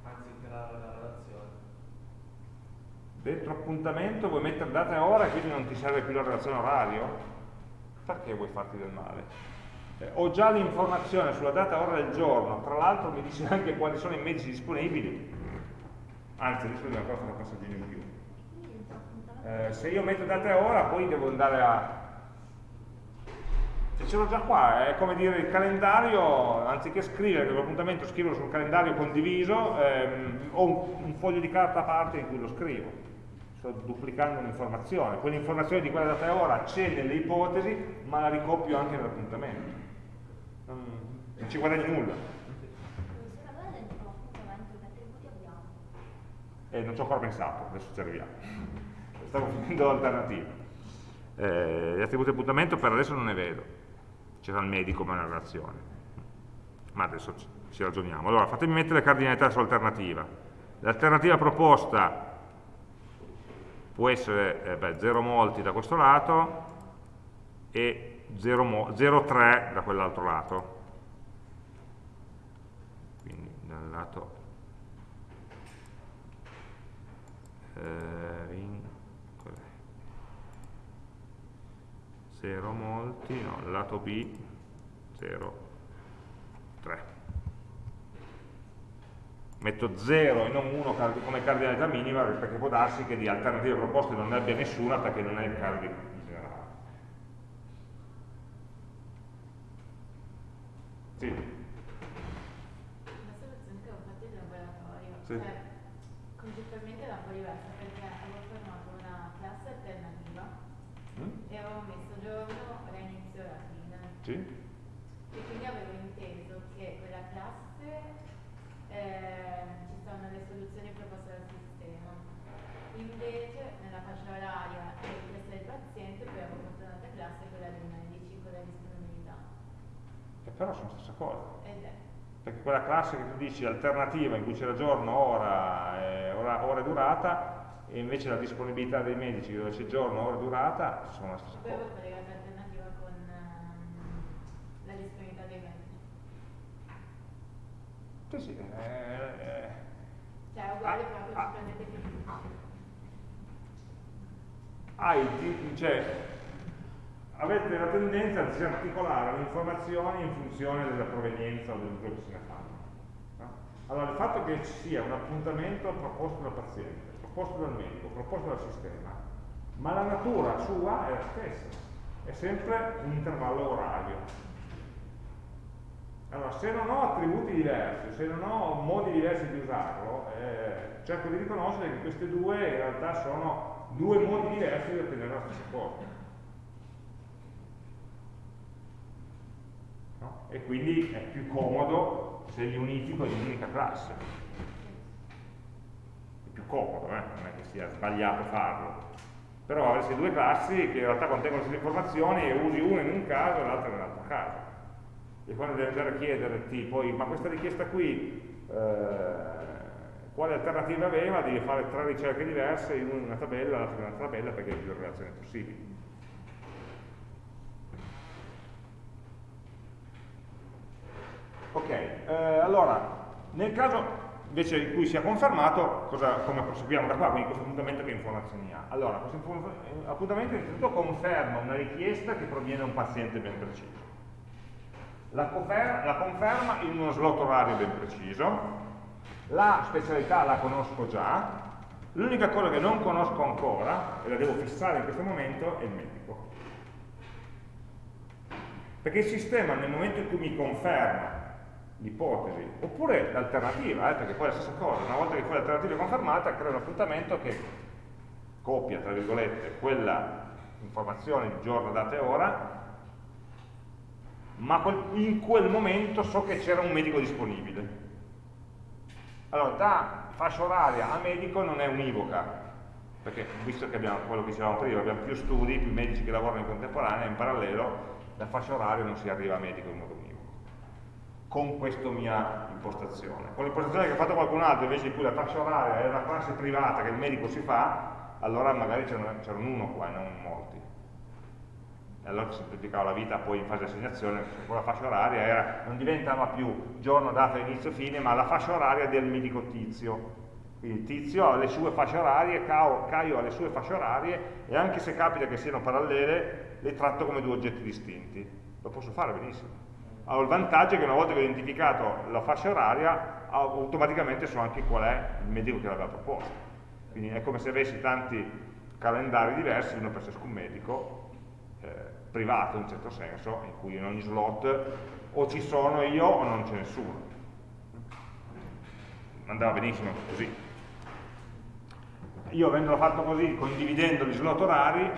anzi creare la relazione. Dentro appuntamento vuoi mettere data e ora e quindi non ti serve più la relazione orario? perché vuoi farti del male? Eh, ho già l'informazione sulla data e ora del giorno, tra l'altro mi dice anche quali sono i mezzi disponibili, anzi adesso devo ancora fare un passaggino in più. Eh, se io metto data e ora poi devo andare a... Se ce l'ho già qua, è come dire il calendario, anziché scrivere l'appuntamento, scriverlo sul calendario condiviso, ehm, ho un, un foglio di carta a parte in cui lo scrivo sto duplicando un'informazione, quell'informazione di quella data e ora c'è nelle ipotesi, ma la ricopio anche nell'appuntamento. Non, non ci guadagni nulla. Eh, non ci ho ancora pensato, adesso ci arriviamo. Stavo finendo l'alternativa. Eh, gli attributi di appuntamento per adesso non ne vedo. C'era il medico ma una relazione. Ma adesso ci, ragioniamo. Allora, fatemi mettere le cardinalità sull'alternativa. L'alternativa proposta può essere eh, beh, 0 molti da questo lato e 0,3 da quell'altro lato. Quindi dal lato eh, 0 molti, no, lato B 0, 3 metto 0 e non 1 come cardinalità minima perché può darsi che di alternative proposte non ne abbia nessuna perché non è il caso di generale. Sì. La soluzione che ho fatto in laboratorio, sì. cioè, concettualmente era un po' diversa perché avevo formato una classe alternativa mm? e avevo messo giorno, ora inizio e fine. Sì. E quindi avevo inteso che quella classe eh, ci sono le soluzioni proposte dal sistema. Invece nella fascia oraria e richiesta del paziente poi avevo fatto un'altra classe, quella dei medici, con la disponibilità. Che però sono la stessa cosa. Ed è perché quella classe che tu dici alternativa in cui c'era giorno, ora, eh, ora, ora e durata e invece la disponibilità dei medici dove c'è giorno, ora e durata sono la stessa cosa. Poi ho collegato l'alternativa con uh, la disponibilità dei medici. Sì, sì. Eh, eh. Cioè è uguale ah, però ah, più. Hai, cioè, avete la tendenza a disarticolare le informazioni in funzione della provenienza o dell'uso che se ne fanno. No? Allora, il fatto che ci sia un appuntamento proposto dal paziente, proposto dal medico, proposto dal sistema, ma la natura sua è la stessa, è sempre un intervallo orario. Allora, se non ho attributi diversi, se non ho modi diversi di usarlo, eh, cerco di riconoscere che questi due in realtà sono due modi diversi di ottenere la stessa cosa. no? e quindi è più comodo se li unifico in un'unica classe. È più comodo, eh? non è che sia sbagliato farlo. Però avresti due classi che in realtà contengono queste informazioni e usi una in un caso e l'altra nell'altro caso. E quando devi andare a chiederti poi, ma questa richiesta qui, eh, quale alternativa aveva, devi fare tre ricerche diverse, in una tabella, l'altra in un'altra tabella, perché hai più relazioni possibili. Ok, eh, allora, nel caso invece in cui sia confermato, cosa, come proseguiamo da qua? Quindi questo appuntamento che informazioni ha? Allora, questo appuntamento innanzitutto conferma una richiesta che proviene da un paziente ben preciso. La, la conferma in uno slot orario ben preciso, la specialità la conosco già, l'unica cosa che non conosco ancora, e la devo fissare in questo momento, è il medico. Perché il sistema nel momento in cui mi conferma l'ipotesi, oppure l'alternativa, eh, perché poi è la stessa cosa, una volta che poi l'alternativa è confermata, crea un appuntamento che copia, tra virgolette, quella informazione di giorno, data e ora, ma in quel momento so che c'era un medico disponibile. Allora, da fascia oraria a medico non è univoca, perché visto che abbiamo quello che dicevamo prima, abbiamo più studi, più medici che lavorano in contemporanea, in parallelo, da fascia oraria non si arriva a medico in modo univoco con questa mia impostazione. Con l'impostazione che ha fatto qualcun altro, invece in cui la fascia oraria è una classe privata che il medico si fa, allora magari c'era un uno qua e non molti. Allora si semplificava la vita poi in fase di assegnazione, con la fascia oraria era, non diventava più giorno, data, inizio, fine, ma la fascia oraria del medico tizio. Quindi tizio ha le sue fasce orarie, Caio ha le sue fasce orarie e anche se capita che siano parallele, le tratto come due oggetti distinti. Lo posso fare benissimo ho il vantaggio che una volta che ho identificato la fascia oraria automaticamente so anche qual è il medico che l'aveva proposto quindi è come se avessi tanti calendari diversi uno per ciascun medico eh, privato in un certo senso in cui in ogni slot o ci sono io o non c'è nessuno andava benissimo così io avendolo fatto così condividendo gli slot orari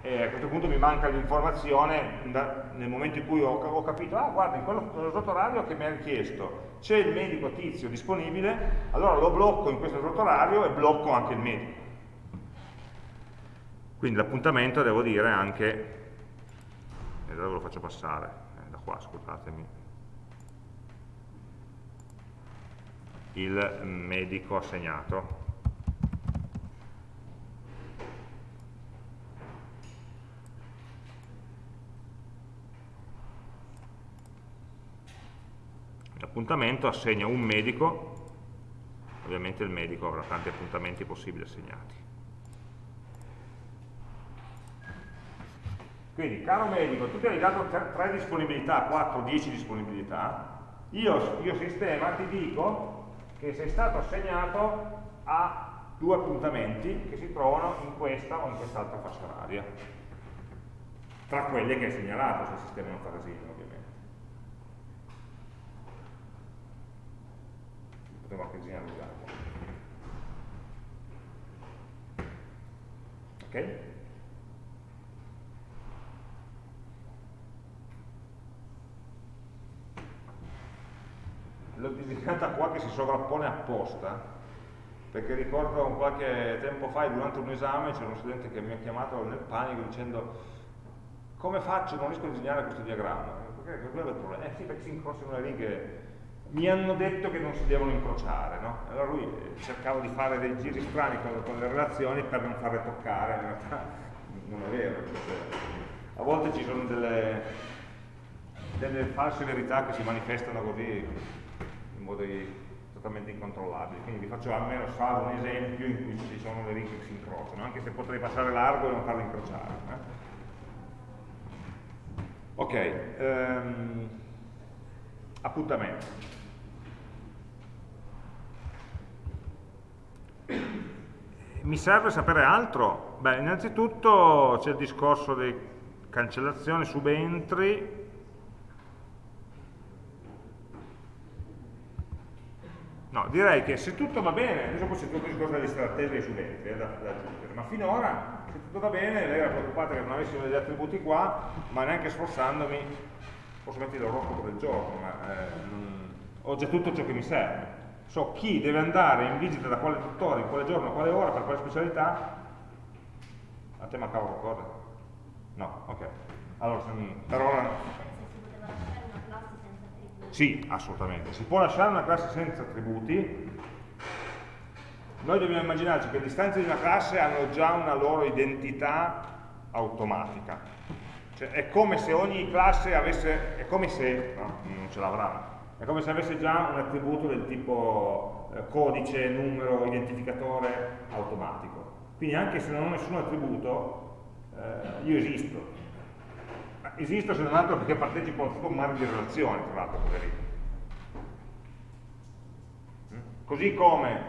e a questo punto mi manca l'informazione nel momento in cui ho, ho capito, ah guarda, in quello slot orario che mi ha richiesto c'è il medico tizio disponibile, allora lo blocco in questo slot orario e blocco anche il medico. Quindi l'appuntamento devo dire anche, e dove lo faccio passare? Eh, da qua, scusatemi. Il medico assegnato. L'appuntamento assegna un medico, ovviamente il medico avrà tanti appuntamenti possibili assegnati. Quindi, caro medico, tu ti hai dato 3 disponibilità, 4, 10 disponibilità, io, io sistema ti dico che sei stato assegnato a due appuntamenti che si trovano in questa o in quest'altra fascia oraria, tra quelli che hai segnalato se il sistema non fa casino, ovviamente. Potremmo anche disegnare generalizzare. Ok? L'ho disegnata qua che si sovrappone apposta perché ricordo qualche tempo fa durante un esame c'era uno studente che mi ha chiamato nel panico dicendo come faccio, non riesco a disegnare questo diagramma. Perché quello è il problema, eh sì perché si incrociano le righe. Mi hanno detto che non si devono incrociare no? allora lui eh, cercava di fare dei giri strani con, con le relazioni per non farle toccare in realtà non è vero a volte ci sono delle, delle false verità che si manifestano così in modi totalmente incontrollabili. Quindi vi faccio almeno salvo un esempio in cui ci sono le righe che si incrociano, anche se potrei passare largo e non farle incrociare. Eh? Ok, um, appuntamento. Mi serve sapere altro? Beh, innanzitutto c'è il discorso di cancellazione, subentri, No, direi che se tutto va bene, adesso poi c'è tutto il discorso della lista d'attesa dei studenti eh, da, da aggiungere, ma finora se tutto va bene, lei era preoccupata che non avessimo degli attributi qua, ma neanche sforzandomi, posso mettere l'oroscopo del giorno, ma eh, non, ho già tutto ciò che mi serve. So chi deve andare in visita da quale tuttore, in quale giorno, a quale ora, per quale specialità. A te mancava qualcosa? No, ok. Allora, per ora sì, assolutamente. Si può lasciare una classe senza attributi. Noi dobbiamo immaginarci che le istanze di una classe hanno già una loro identità automatica. Cioè, è come se ogni classe avesse, è come se, no, non ce l'avrà, è come se avesse già un attributo del tipo eh, codice, numero, identificatore automatico. Quindi anche se non ho nessun attributo, eh, io esisto, esisto se non altro perché partecipo a un mare di relazioni, tra l'altro, poverino. Mm? Così come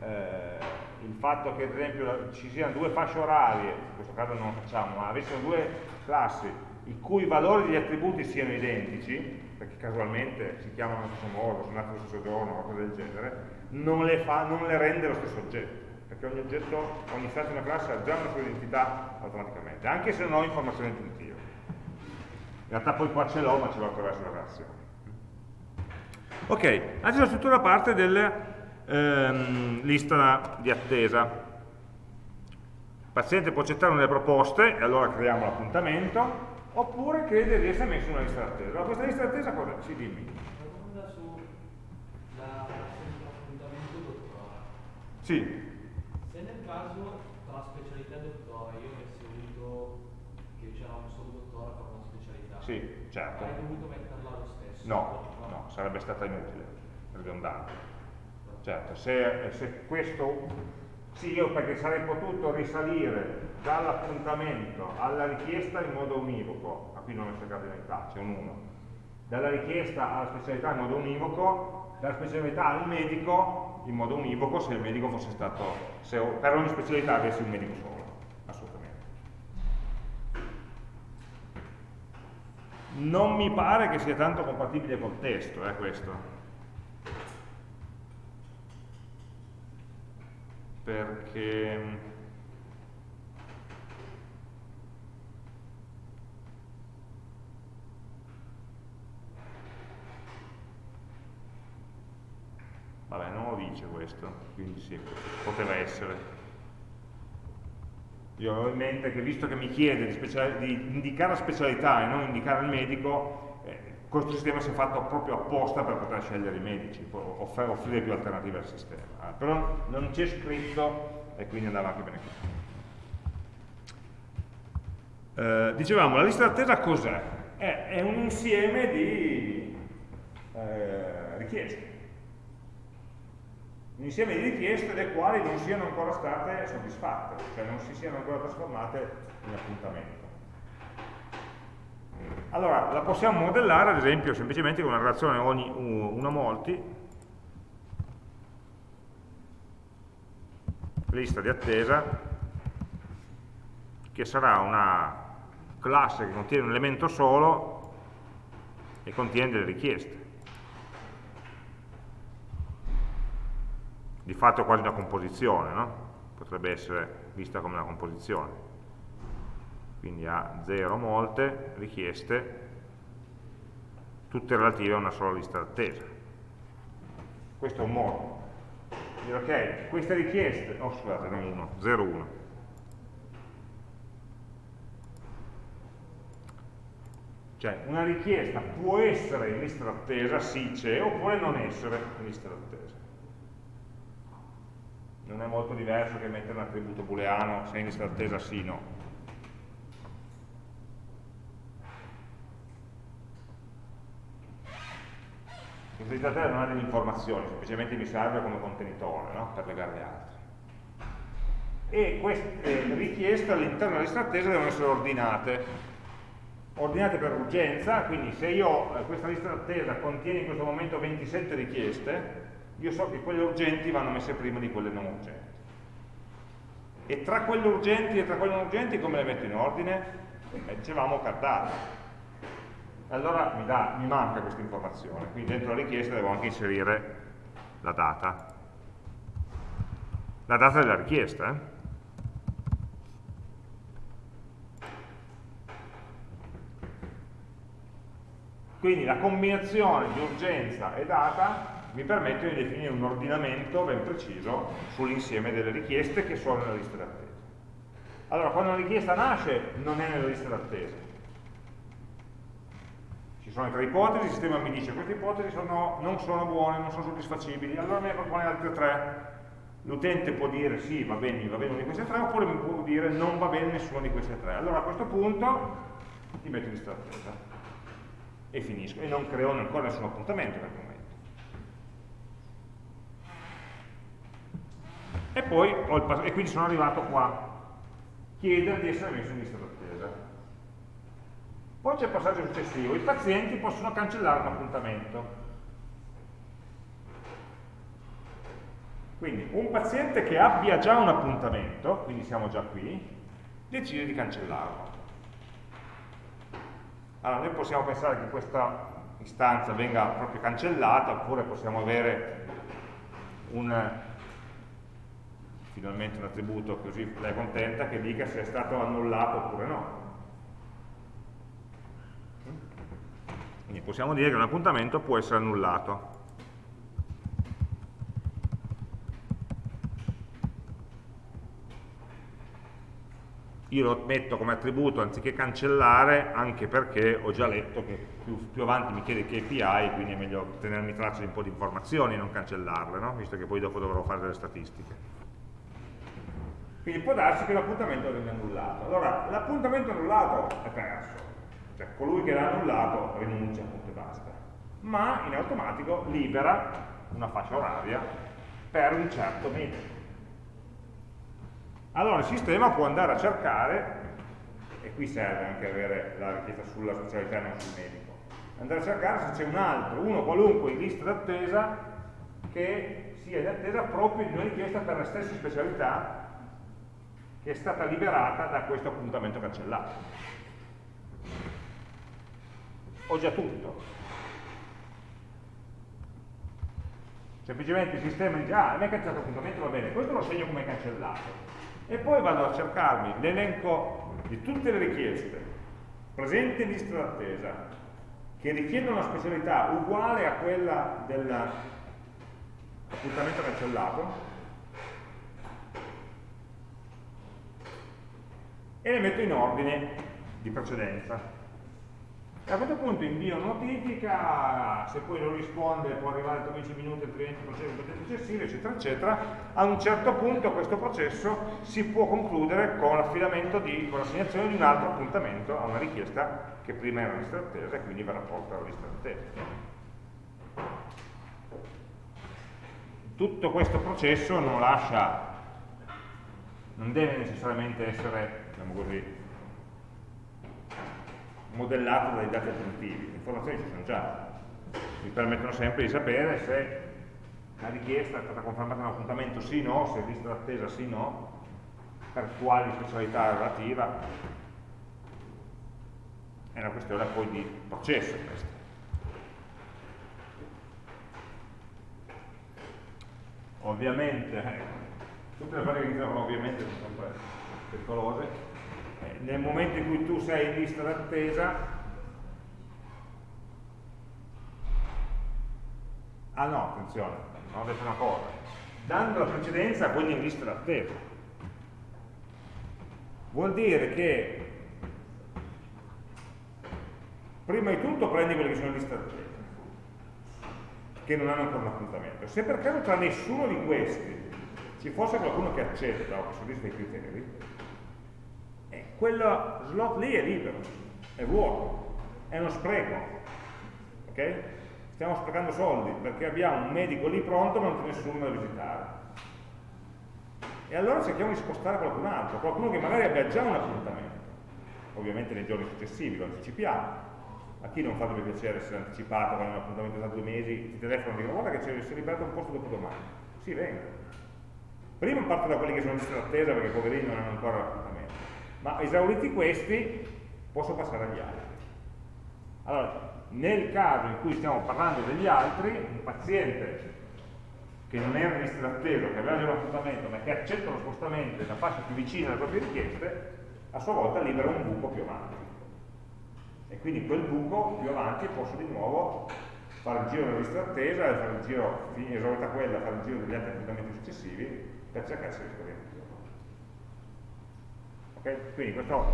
eh, il fatto che ad esempio ci siano due fasce orarie, in questo caso non lo facciamo, ma avessero due classi i cui valori degli attributi siano identici, perché casualmente si chiamano allo stesso modo, sono nati allo stesso giorno, qualcosa del genere, non le, fa, non le rende lo stesso oggetto, perché ogni oggetto, ogni stato di una classe ha già una sua identità automaticamente, anche se non ho informazioni aggiuntive. In realtà poi qua ce l'ho, ma ce l'ho attraverso la relazione. Ok, adesso tutta la parte della ehm, lista di attesa. Il paziente può accettare una delle proposte e allora creiamo l'appuntamento, oppure crede di essere messo in una lista d'attesa. Allora questa lista d'attesa cosa? Ci dimmi. Una domanda sull'appuntamento. Sì. Se nel caso sì, certo. Hai dovuto metterla lo stesso? No, no, sarebbe stata inutile, ridondante. Certo, se, se questo... Sì, io perché sarei potuto risalire dall'appuntamento alla richiesta in modo univoco, a qui non è cercato in realtà, c'è un 1, dalla richiesta alla specialità in modo univoco, dalla specialità al medico in modo univoco se il medico fosse stato, se per ogni specialità avessi un medico solo. Non mi pare che sia tanto compatibile col testo, eh, questo. Perché... Vabbè, non lo dice questo, quindi sì, poteva essere. Io ho in mente che visto che mi chiede di, di indicare la specialità e non indicare il medico, eh, questo sistema si è fatto proprio apposta per poter scegliere i medici, off offrire più alternative al sistema. Eh, però non c'è scritto e quindi andava anche bene così. Eh, dicevamo, la lista d'attesa cos'è? È, è, un insieme di eh, richieste un insieme di richieste le quali non siano ancora state soddisfatte, cioè non si siano ancora trasformate in appuntamento. Allora, la possiamo modellare ad esempio semplicemente con una relazione ogni 1 a molti, lista di attesa, che sarà una classe che contiene un elemento solo e contiene delle richieste. Di fatto è quasi una composizione, no? potrebbe essere vista come una composizione. Quindi ha 0 molte richieste, tutte relative a una sola lista d'attesa. Questo è un modo. Dire, ok, queste richieste, oh scusate, non 1, 0, 1. Cioè, una richiesta può essere in lista d'attesa, sì c'è, oppure non essere in lista d'attesa. Non è molto diverso che mettere un attributo booleano se è in lista d'attesa sì no. Lista d'attesa non ha delle informazioni, semplicemente mi serve come contenitore no? per legarle altre. E queste richieste all'interno della lista d'attesa devono essere ordinate ordinate per urgenza, quindi se io eh, questa lista d'attesa contiene in questo momento 27 richieste, io so che quelle urgenti vanno messe prima di quelle non urgenti. E tra quelle urgenti e tra quelle non urgenti come le metto in ordine? Eh, dicevamo cartate. Allora mi, dà, mi manca questa informazione, quindi dentro la richiesta devo anche inserire la data. La data della richiesta, eh? Quindi la combinazione di urgenza e data mi permette di definire un ordinamento ben preciso sull'insieme delle richieste che sono nella lista d'attesa. Allora, quando una richiesta nasce non è nella lista d'attesa. Ci sono tre ipotesi, il sistema mi dice queste ipotesi sono, non sono buone, non sono soddisfacibili, allora ne propone altre tre. L'utente può dire sì, va bene, va bene una di queste tre, oppure mi può dire non va bene nessuna di queste tre. Allora a questo punto ti metto in lista d'attesa e finisco e non creo ancora nessun appuntamento in quel momento. E poi ho e quindi sono arrivato qua, chiedere di essere messo in lista d'attesa. Poi c'è il passaggio successivo, i pazienti possono cancellare un appuntamento. Quindi un paziente che abbia già un appuntamento, quindi siamo già qui, decide di cancellarlo. Allora, noi possiamo pensare che questa istanza venga proprio cancellata, oppure possiamo avere un, finalmente un attributo così lei è contenta che dica se è stato annullato oppure no. Quindi possiamo dire che un appuntamento può essere annullato. io lo metto come attributo anziché cancellare anche perché ho già letto che più, più avanti mi chiede KPI quindi è meglio tenermi traccia di un po' di informazioni e non cancellarle no? visto che poi dopo dovrò fare delle statistiche quindi può darsi che l'appuntamento venga annullato. Allora l'appuntamento annullato è perso. Cioè colui che l'ha annullato rinuncia appunto e basta. Ma in automatico libera una fascia oraria per un certo metodo allora il sistema può andare a cercare, e qui serve anche avere la richiesta sulla specialità e non sul medico, andare a cercare se c'è un altro, uno qualunque in lista d'attesa che sia in attesa proprio di una richiesta per la stessa specialità che è stata liberata da questo appuntamento cancellato. Ho già tutto. Semplicemente il sistema dice, ah, mi è cancellato l'appuntamento, va bene, questo lo segno come cancellato e poi vado a cercarmi l'elenco di tutte le richieste presenti in lista d'attesa che richiedono una specialità uguale a quella dell'appuntamento cancellato e le metto in ordine di precedenza a questo punto invio notifica, se poi non risponde può arrivare tra 10 minuti altrimenti un potente successivo, eccetera, eccetera. A un certo punto questo processo si può concludere con l'affidamento di, con l'assegnazione di un altro appuntamento a una richiesta che prima era lista d'attesa e quindi verrà porta alla lista d'attesa. Tutto questo processo non lascia, non deve necessariamente essere, diciamo così, modellato dai dati aggiuntivi, le informazioni ci sono già, mi permettono sempre di sapere se la richiesta è stata confermata in un appuntamento sì o no, se è lista d'attesa sì o no, per quali specialità relativa, è una questione poi di processo questa. Ovviamente, eh, tutte le fasi che iniziano ovviamente sono sempre pericolose, nel momento in cui tu sei in lista d'attesa, ah no, attenzione, ho detto una cosa, dando la precedenza a quelli in lista d'attesa. Vuol dire che prima di tutto prendi quelli che sono in lista d'attesa, che non hanno ancora un appuntamento. Se per caso tra nessuno di questi ci fosse qualcuno che accetta o che soddisfa i criteri, quello slot lì è libero, è vuoto, è uno spreco. ok? Stiamo sprecando soldi perché abbiamo un medico lì pronto ma non c'è nessuno da visitare. E allora cerchiamo di spostare qualcun altro, qualcuno che magari abbia già un appuntamento, ovviamente nei giorni successivi, lo anticipiamo. A chi non farebbe piacere essere anticipato quando è un appuntamento da due mesi, ti telefono e dicono guarda che si è liberato un posto dopo domani. Sì, venga Prima parto da quelli che sono in lista perché poverini non hanno ancora ma esauriti questi posso passare agli altri. Allora, nel caso in cui stiamo parlando degli altri, un paziente che non era in lista d'attesa, che aveva già un appuntamento, ma che accetta lo spostamento nella fascia più vicina alle proprie richieste, a sua volta libera un buco più avanti. E quindi quel buco più avanti posso di nuovo fare il giro della lista d'attesa, fare il giro, esaurita quella, fare il giro degli altri appuntamenti successivi per cercare se riesco Ok? Quindi questo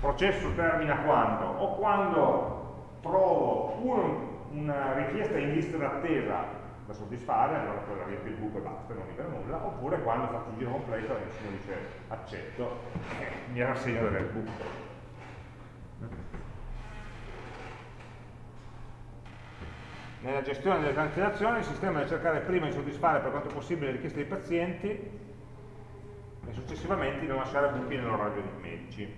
processo termina quando? O quando trovo un, una richiesta in lista d'attesa da soddisfare, allora quella riempie il buco e basta, non mi libera nulla, oppure quando faccio il giro completo e nessuno dice accetto, eh, mi rassegno di avere buco. Nella gestione delle cancellazioni il sistema deve cercare prima di soddisfare per quanto possibile le richieste dei pazienti e successivamente non lasciare buchi nell'orario dei medici.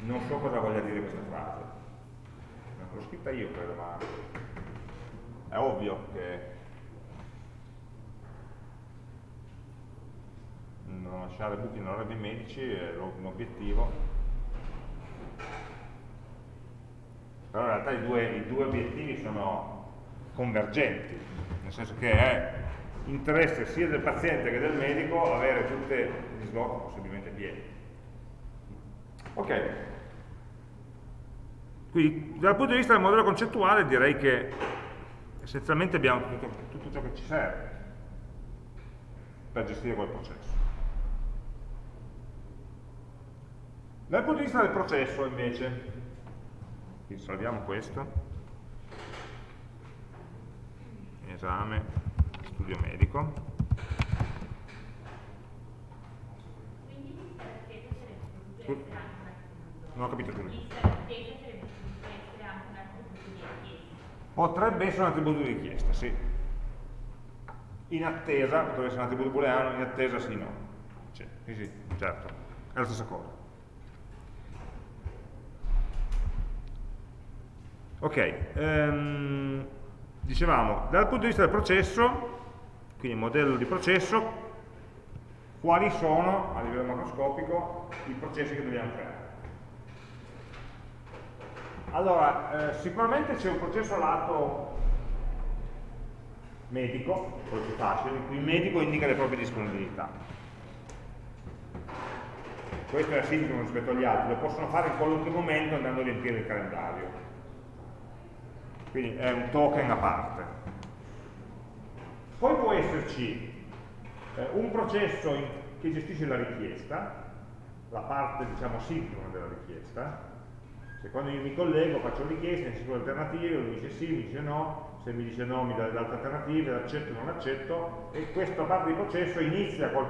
Non so cosa voglia dire questa frase. L'ho scritta io credo, ma è ovvio che non lasciare buchi nell'orario dei medici è l'obiettivo però in realtà i due, i due obiettivi sono convergenti, nel senso che è interesse sia del paziente che del medico avere tutte gli slot possibilmente pieni. Ok, quindi dal punto di vista del modello concettuale direi che essenzialmente abbiamo tutto, tutto ciò che ci serve per gestire quel processo. Dal punto di vista del processo invece, quindi salviamo questo esame studio medico. Non ho capito più. Potrebbe essere un attributo di richiesta sì. In attesa potrebbe essere un attributo booleano in attesa sì no. Sì, sì, certo. È la stessa cosa. Ok, um, dicevamo, dal punto di vista del processo, quindi modello di processo, quali sono, a livello macroscopico, i processi che dobbiamo creare. Allora, eh, sicuramente c'è un processo lato medico, quello più facile, in cui il medico indica le proprie disponibilità. Questo è simile rispetto agli altri, lo possono fare in qualunque momento andando a riempire il calendario quindi è un token a parte. Poi può esserci eh, un processo in, che gestisce la richiesta, la parte diciamo sincrona della richiesta, se quando io mi collego faccio richiesta, insisto le alternative, lui dice sì, mi dice no, se mi dice no mi dà le altre alternative, accetto o non accetto, e questa parte di processo inizia col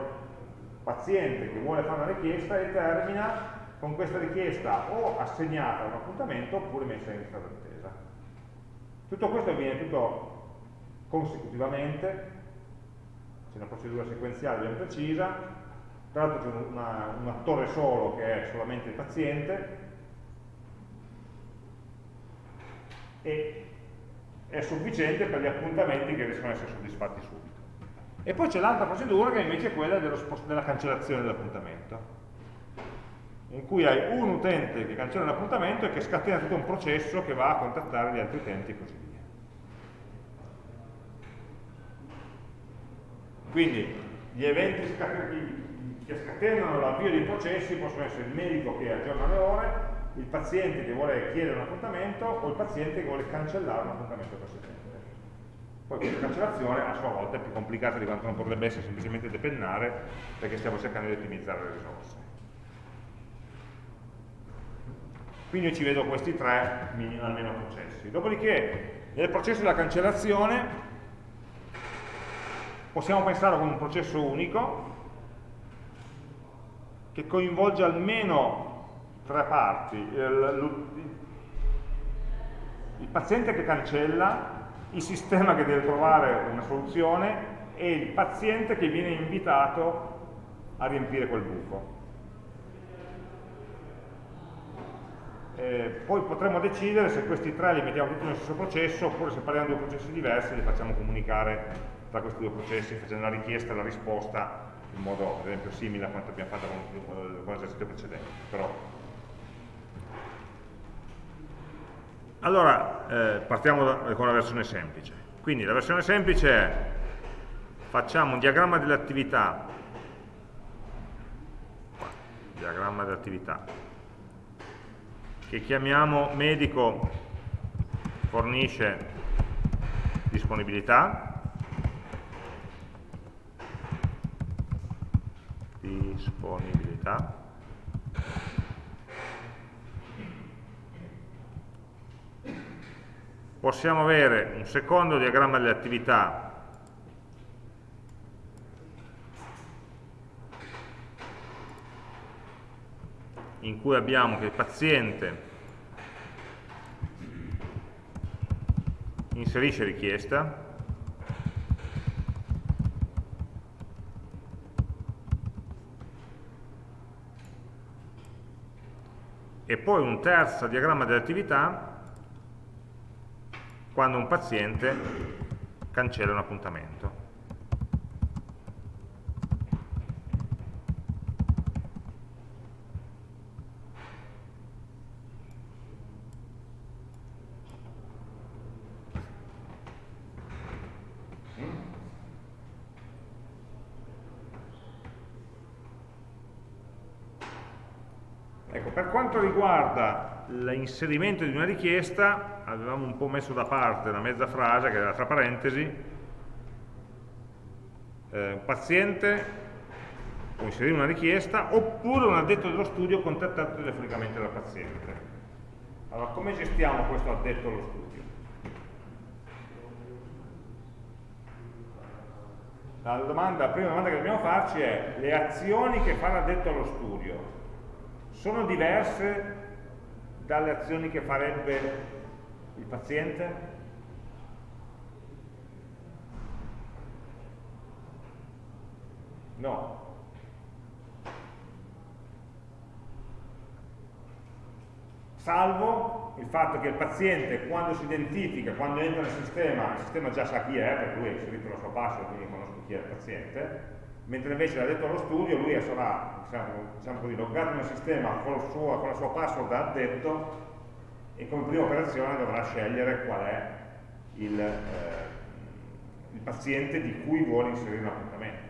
paziente che vuole fare una richiesta e termina con questa richiesta o assegnata a un appuntamento oppure messa in lista d'attesa. Tutto questo avviene tutto consecutivamente, c'è una procedura sequenziale ben precisa, tra l'altro c'è un attore solo che è solamente il paziente e è sufficiente per gli appuntamenti che riescono ad essere soddisfatti subito. E poi c'è l'altra procedura che invece è quella della cancellazione dell'appuntamento in cui hai un utente che cancella un appuntamento e che scatena tutto un processo che va a contattare gli altri utenti e così via. Quindi gli eventi che scatenano l'avvio dei processi possono essere il medico che aggiorna le ore, il paziente che vuole chiedere un appuntamento o il paziente che vuole cancellare un appuntamento per settembre. Poi questa cancellazione a sua volta è più complicata di quanto non potrebbe essere semplicemente depennare perché stiamo cercando di ottimizzare le risorse. Quindi io ci vedo questi tre almeno processi. Dopodiché nel processo della cancellazione possiamo pensare con un processo unico che coinvolge almeno tre parti. Il paziente che cancella, il sistema che deve trovare una soluzione e il paziente che viene invitato a riempire quel buco. Eh, poi potremo decidere se questi tre li mettiamo tutti nello stesso processo oppure se parliamo di due processi diversi li facciamo comunicare tra questi due processi facendo la richiesta e la risposta in modo ad esempio simile a quanto abbiamo fatto con, con l'esercizio precedente. Però. Allora, eh, partiamo da, con la versione semplice. Quindi la versione semplice è facciamo un diagramma delle attività, diagramma delle che chiamiamo medico fornisce disponibilità, disponibilità possiamo avere un secondo diagramma delle attività in cui abbiamo che il paziente inserisce richiesta e poi un terzo diagramma dell'attività quando un paziente cancella un appuntamento. quanto riguarda l'inserimento di una richiesta, avevamo un po' messo da parte una mezza frase che era tra parentesi, eh, paziente può inserire una richiesta oppure un addetto dello studio contattato telefonicamente dal paziente. Allora, come gestiamo questo addetto allo studio? La, domanda, la prima domanda che dobbiamo farci è le azioni che fa l'addetto allo studio sono diverse dalle azioni che farebbe il paziente? No. Salvo il fatto che il paziente quando si identifica, quando entra nel sistema, il sistema già sa chi è, perché lui ha inserito la sua password, quindi conosco chi è il paziente, mentre invece l'ha detto allo studio, lui sarà diciamo, diciamo così, loggato nel sistema con, suo, con, la sua password da addetto e come prima operazione dovrà scegliere qual è il, eh, il paziente di cui vuole inserire un appuntamento.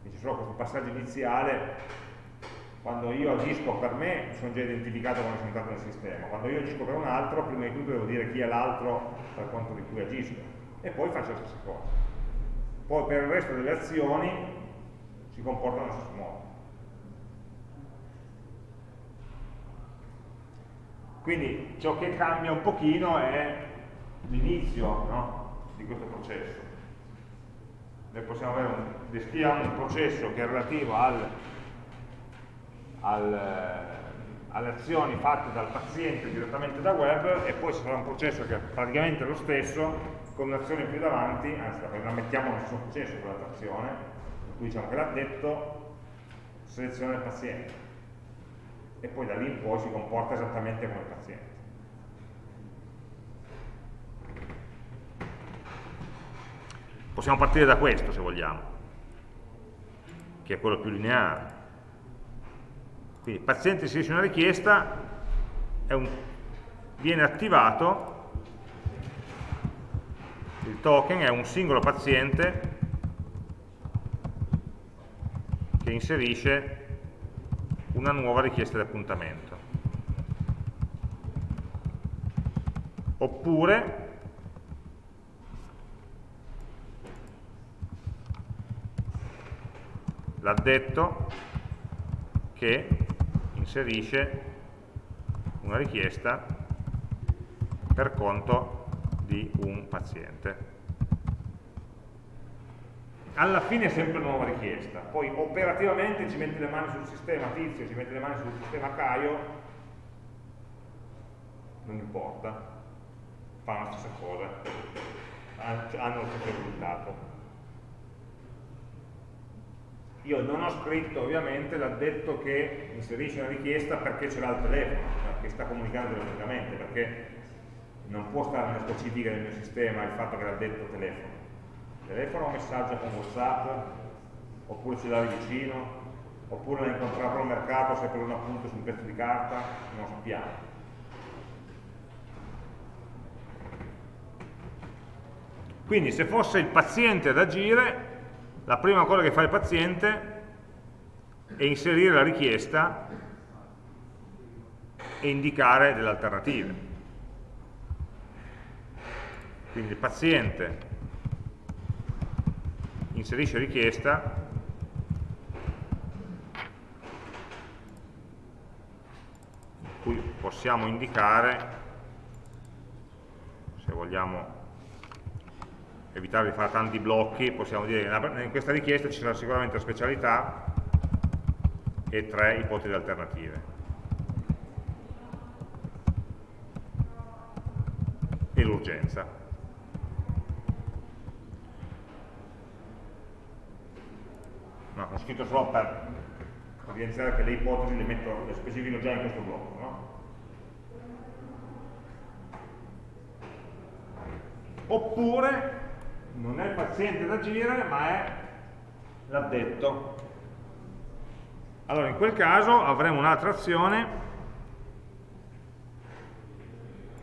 Quindi c'è solo questo passaggio iniziale quando io agisco per me sono già identificato quando sono entrato nel sistema, quando io agisco per un altro prima di tutto devo dire chi è l'altro per conto di cui agisco. E poi faccio la stessa cosa poi per il resto delle azioni si comportano allo stesso modo. Quindi ciò che cambia un pochino è l'inizio no? di questo processo. Noi possiamo avere un, descriviamo un processo che è relativo al, al, alle azioni fatte dal paziente direttamente da web e poi ci sarà un processo che è praticamente lo stesso con un'azione più davanti, anzi la mettiamo nello stesso processo con l'altra azione, per cui diciamo che l'addetto seleziona il paziente e poi da lì in poi si comporta esattamente come il paziente. Possiamo partire da questo se vogliamo, che è quello più lineare. Quindi il paziente inserisce una richiesta, un, viene attivato il token è un singolo paziente che inserisce una nuova richiesta di appuntamento. Oppure l'addetto che inserisce una richiesta per conto di un paziente. Alla fine è sempre una nuova richiesta, poi operativamente ci mette le mani sul sistema Tizio, ci mette le mani sul sistema Caio, non importa, fanno la stessa cosa, hanno lo stesso risultato. Io non ho scritto ovviamente l'addetto che inserisce una richiesta perché ce l'ha il telefono, che sta comunicando telefonicamente, perché non può stare nelle specifiche del mio sistema il fatto che l'addetto telefono. Telefono o messaggio con Whatsapp, oppure ce l'ha vicino, oppure l'ha incontrato al mercato se per un appunto su un pezzo di carta, non sappiamo. Quindi se fosse il paziente ad agire, la prima cosa che fa il paziente è inserire la richiesta e indicare delle alternative. Quindi il paziente inserisce richiesta qui possiamo indicare se vogliamo evitare di fare tanti blocchi, possiamo dire che in questa richiesta ci sarà sicuramente la specialità e tre ipotesi alternative. E l'urgenza. No, ho scritto solo per evidenziare che le ipotesi le, metto, le specifico già in questo blocco. No? Oppure non è il paziente ad agire, ma è l'addetto. Allora, in quel caso avremo un'altra azione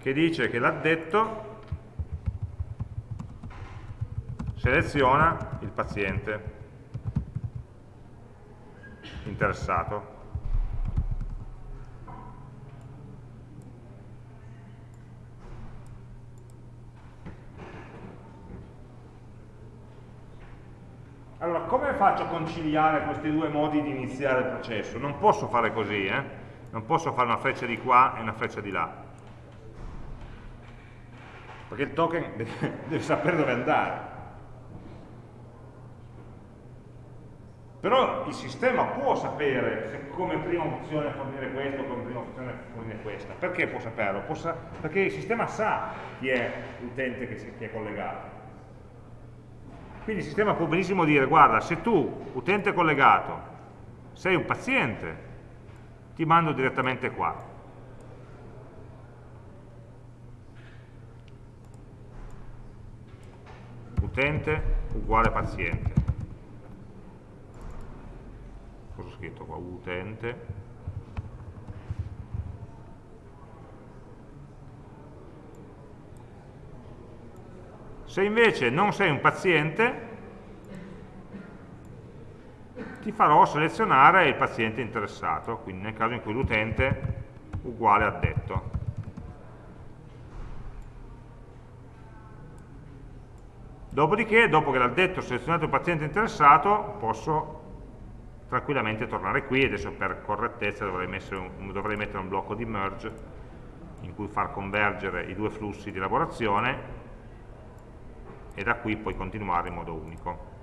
che dice che l'addetto seleziona il paziente interessato. Allora, come faccio a conciliare questi due modi di iniziare il processo? Non posso fare così, eh? non posso fare una freccia di qua e una freccia di là. Perché il token deve, deve sapere dove andare. Però il sistema può sapere se come prima opzione fornire questo come prima opzione fornire questa. Perché può saperlo? Può sa perché il sistema sa chi è l'utente che, che è collegato. Quindi il sistema può benissimo dire, guarda, se tu, utente collegato, sei un paziente, ti mando direttamente qua. Utente uguale paziente. Cosa ho scritto qua? Utente Se invece non sei un paziente, ti farò selezionare il paziente interessato, quindi nel caso in cui l'utente uguale addetto. Dopodiché, dopo che l'addetto ha selezionato il paziente interessato, posso tranquillamente tornare qui, adesso per correttezza dovrei, un, dovrei mettere un blocco di merge in cui far convergere i due flussi di elaborazione e da qui poi continuare in modo unico.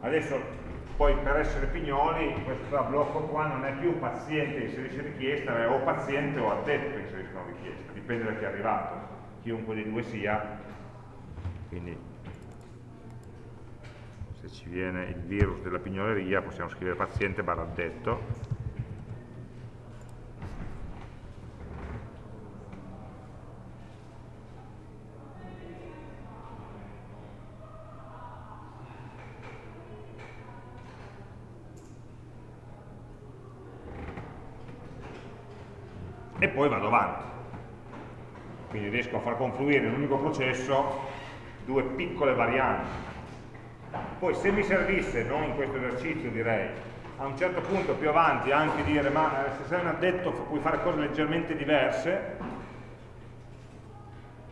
Adesso poi per essere pignoli questo blocco qua non è più paziente inserisce richiesta, è o paziente o addetto che inserisce una richiesta, dipende da chi è arrivato, chiunque dei due sia, quindi se ci viene il virus della pignoleria possiamo scrivere paziente barra addetto e poi vado avanti. Quindi riesco a far confluire in un unico processo due piccole varianti. Poi se mi servisse, non in questo esercizio direi, a un certo punto più avanti anche dire ma eh, se sei un addetto puoi fare cose leggermente diverse,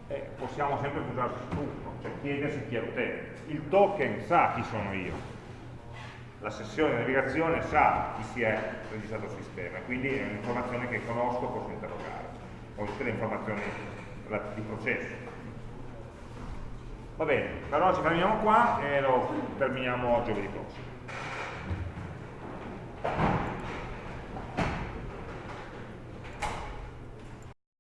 eh, possiamo sempre usare spunto, cioè chiedersi chi è l'utente. Il token sa chi sono io, la sessione di navigazione sa chi si è registrato al sistema, quindi è un'informazione che conosco, posso interrogare, o tutte le informazioni di processo. Va bene, per ora ci fermiamo qua e lo terminiamo giovedì prossimo.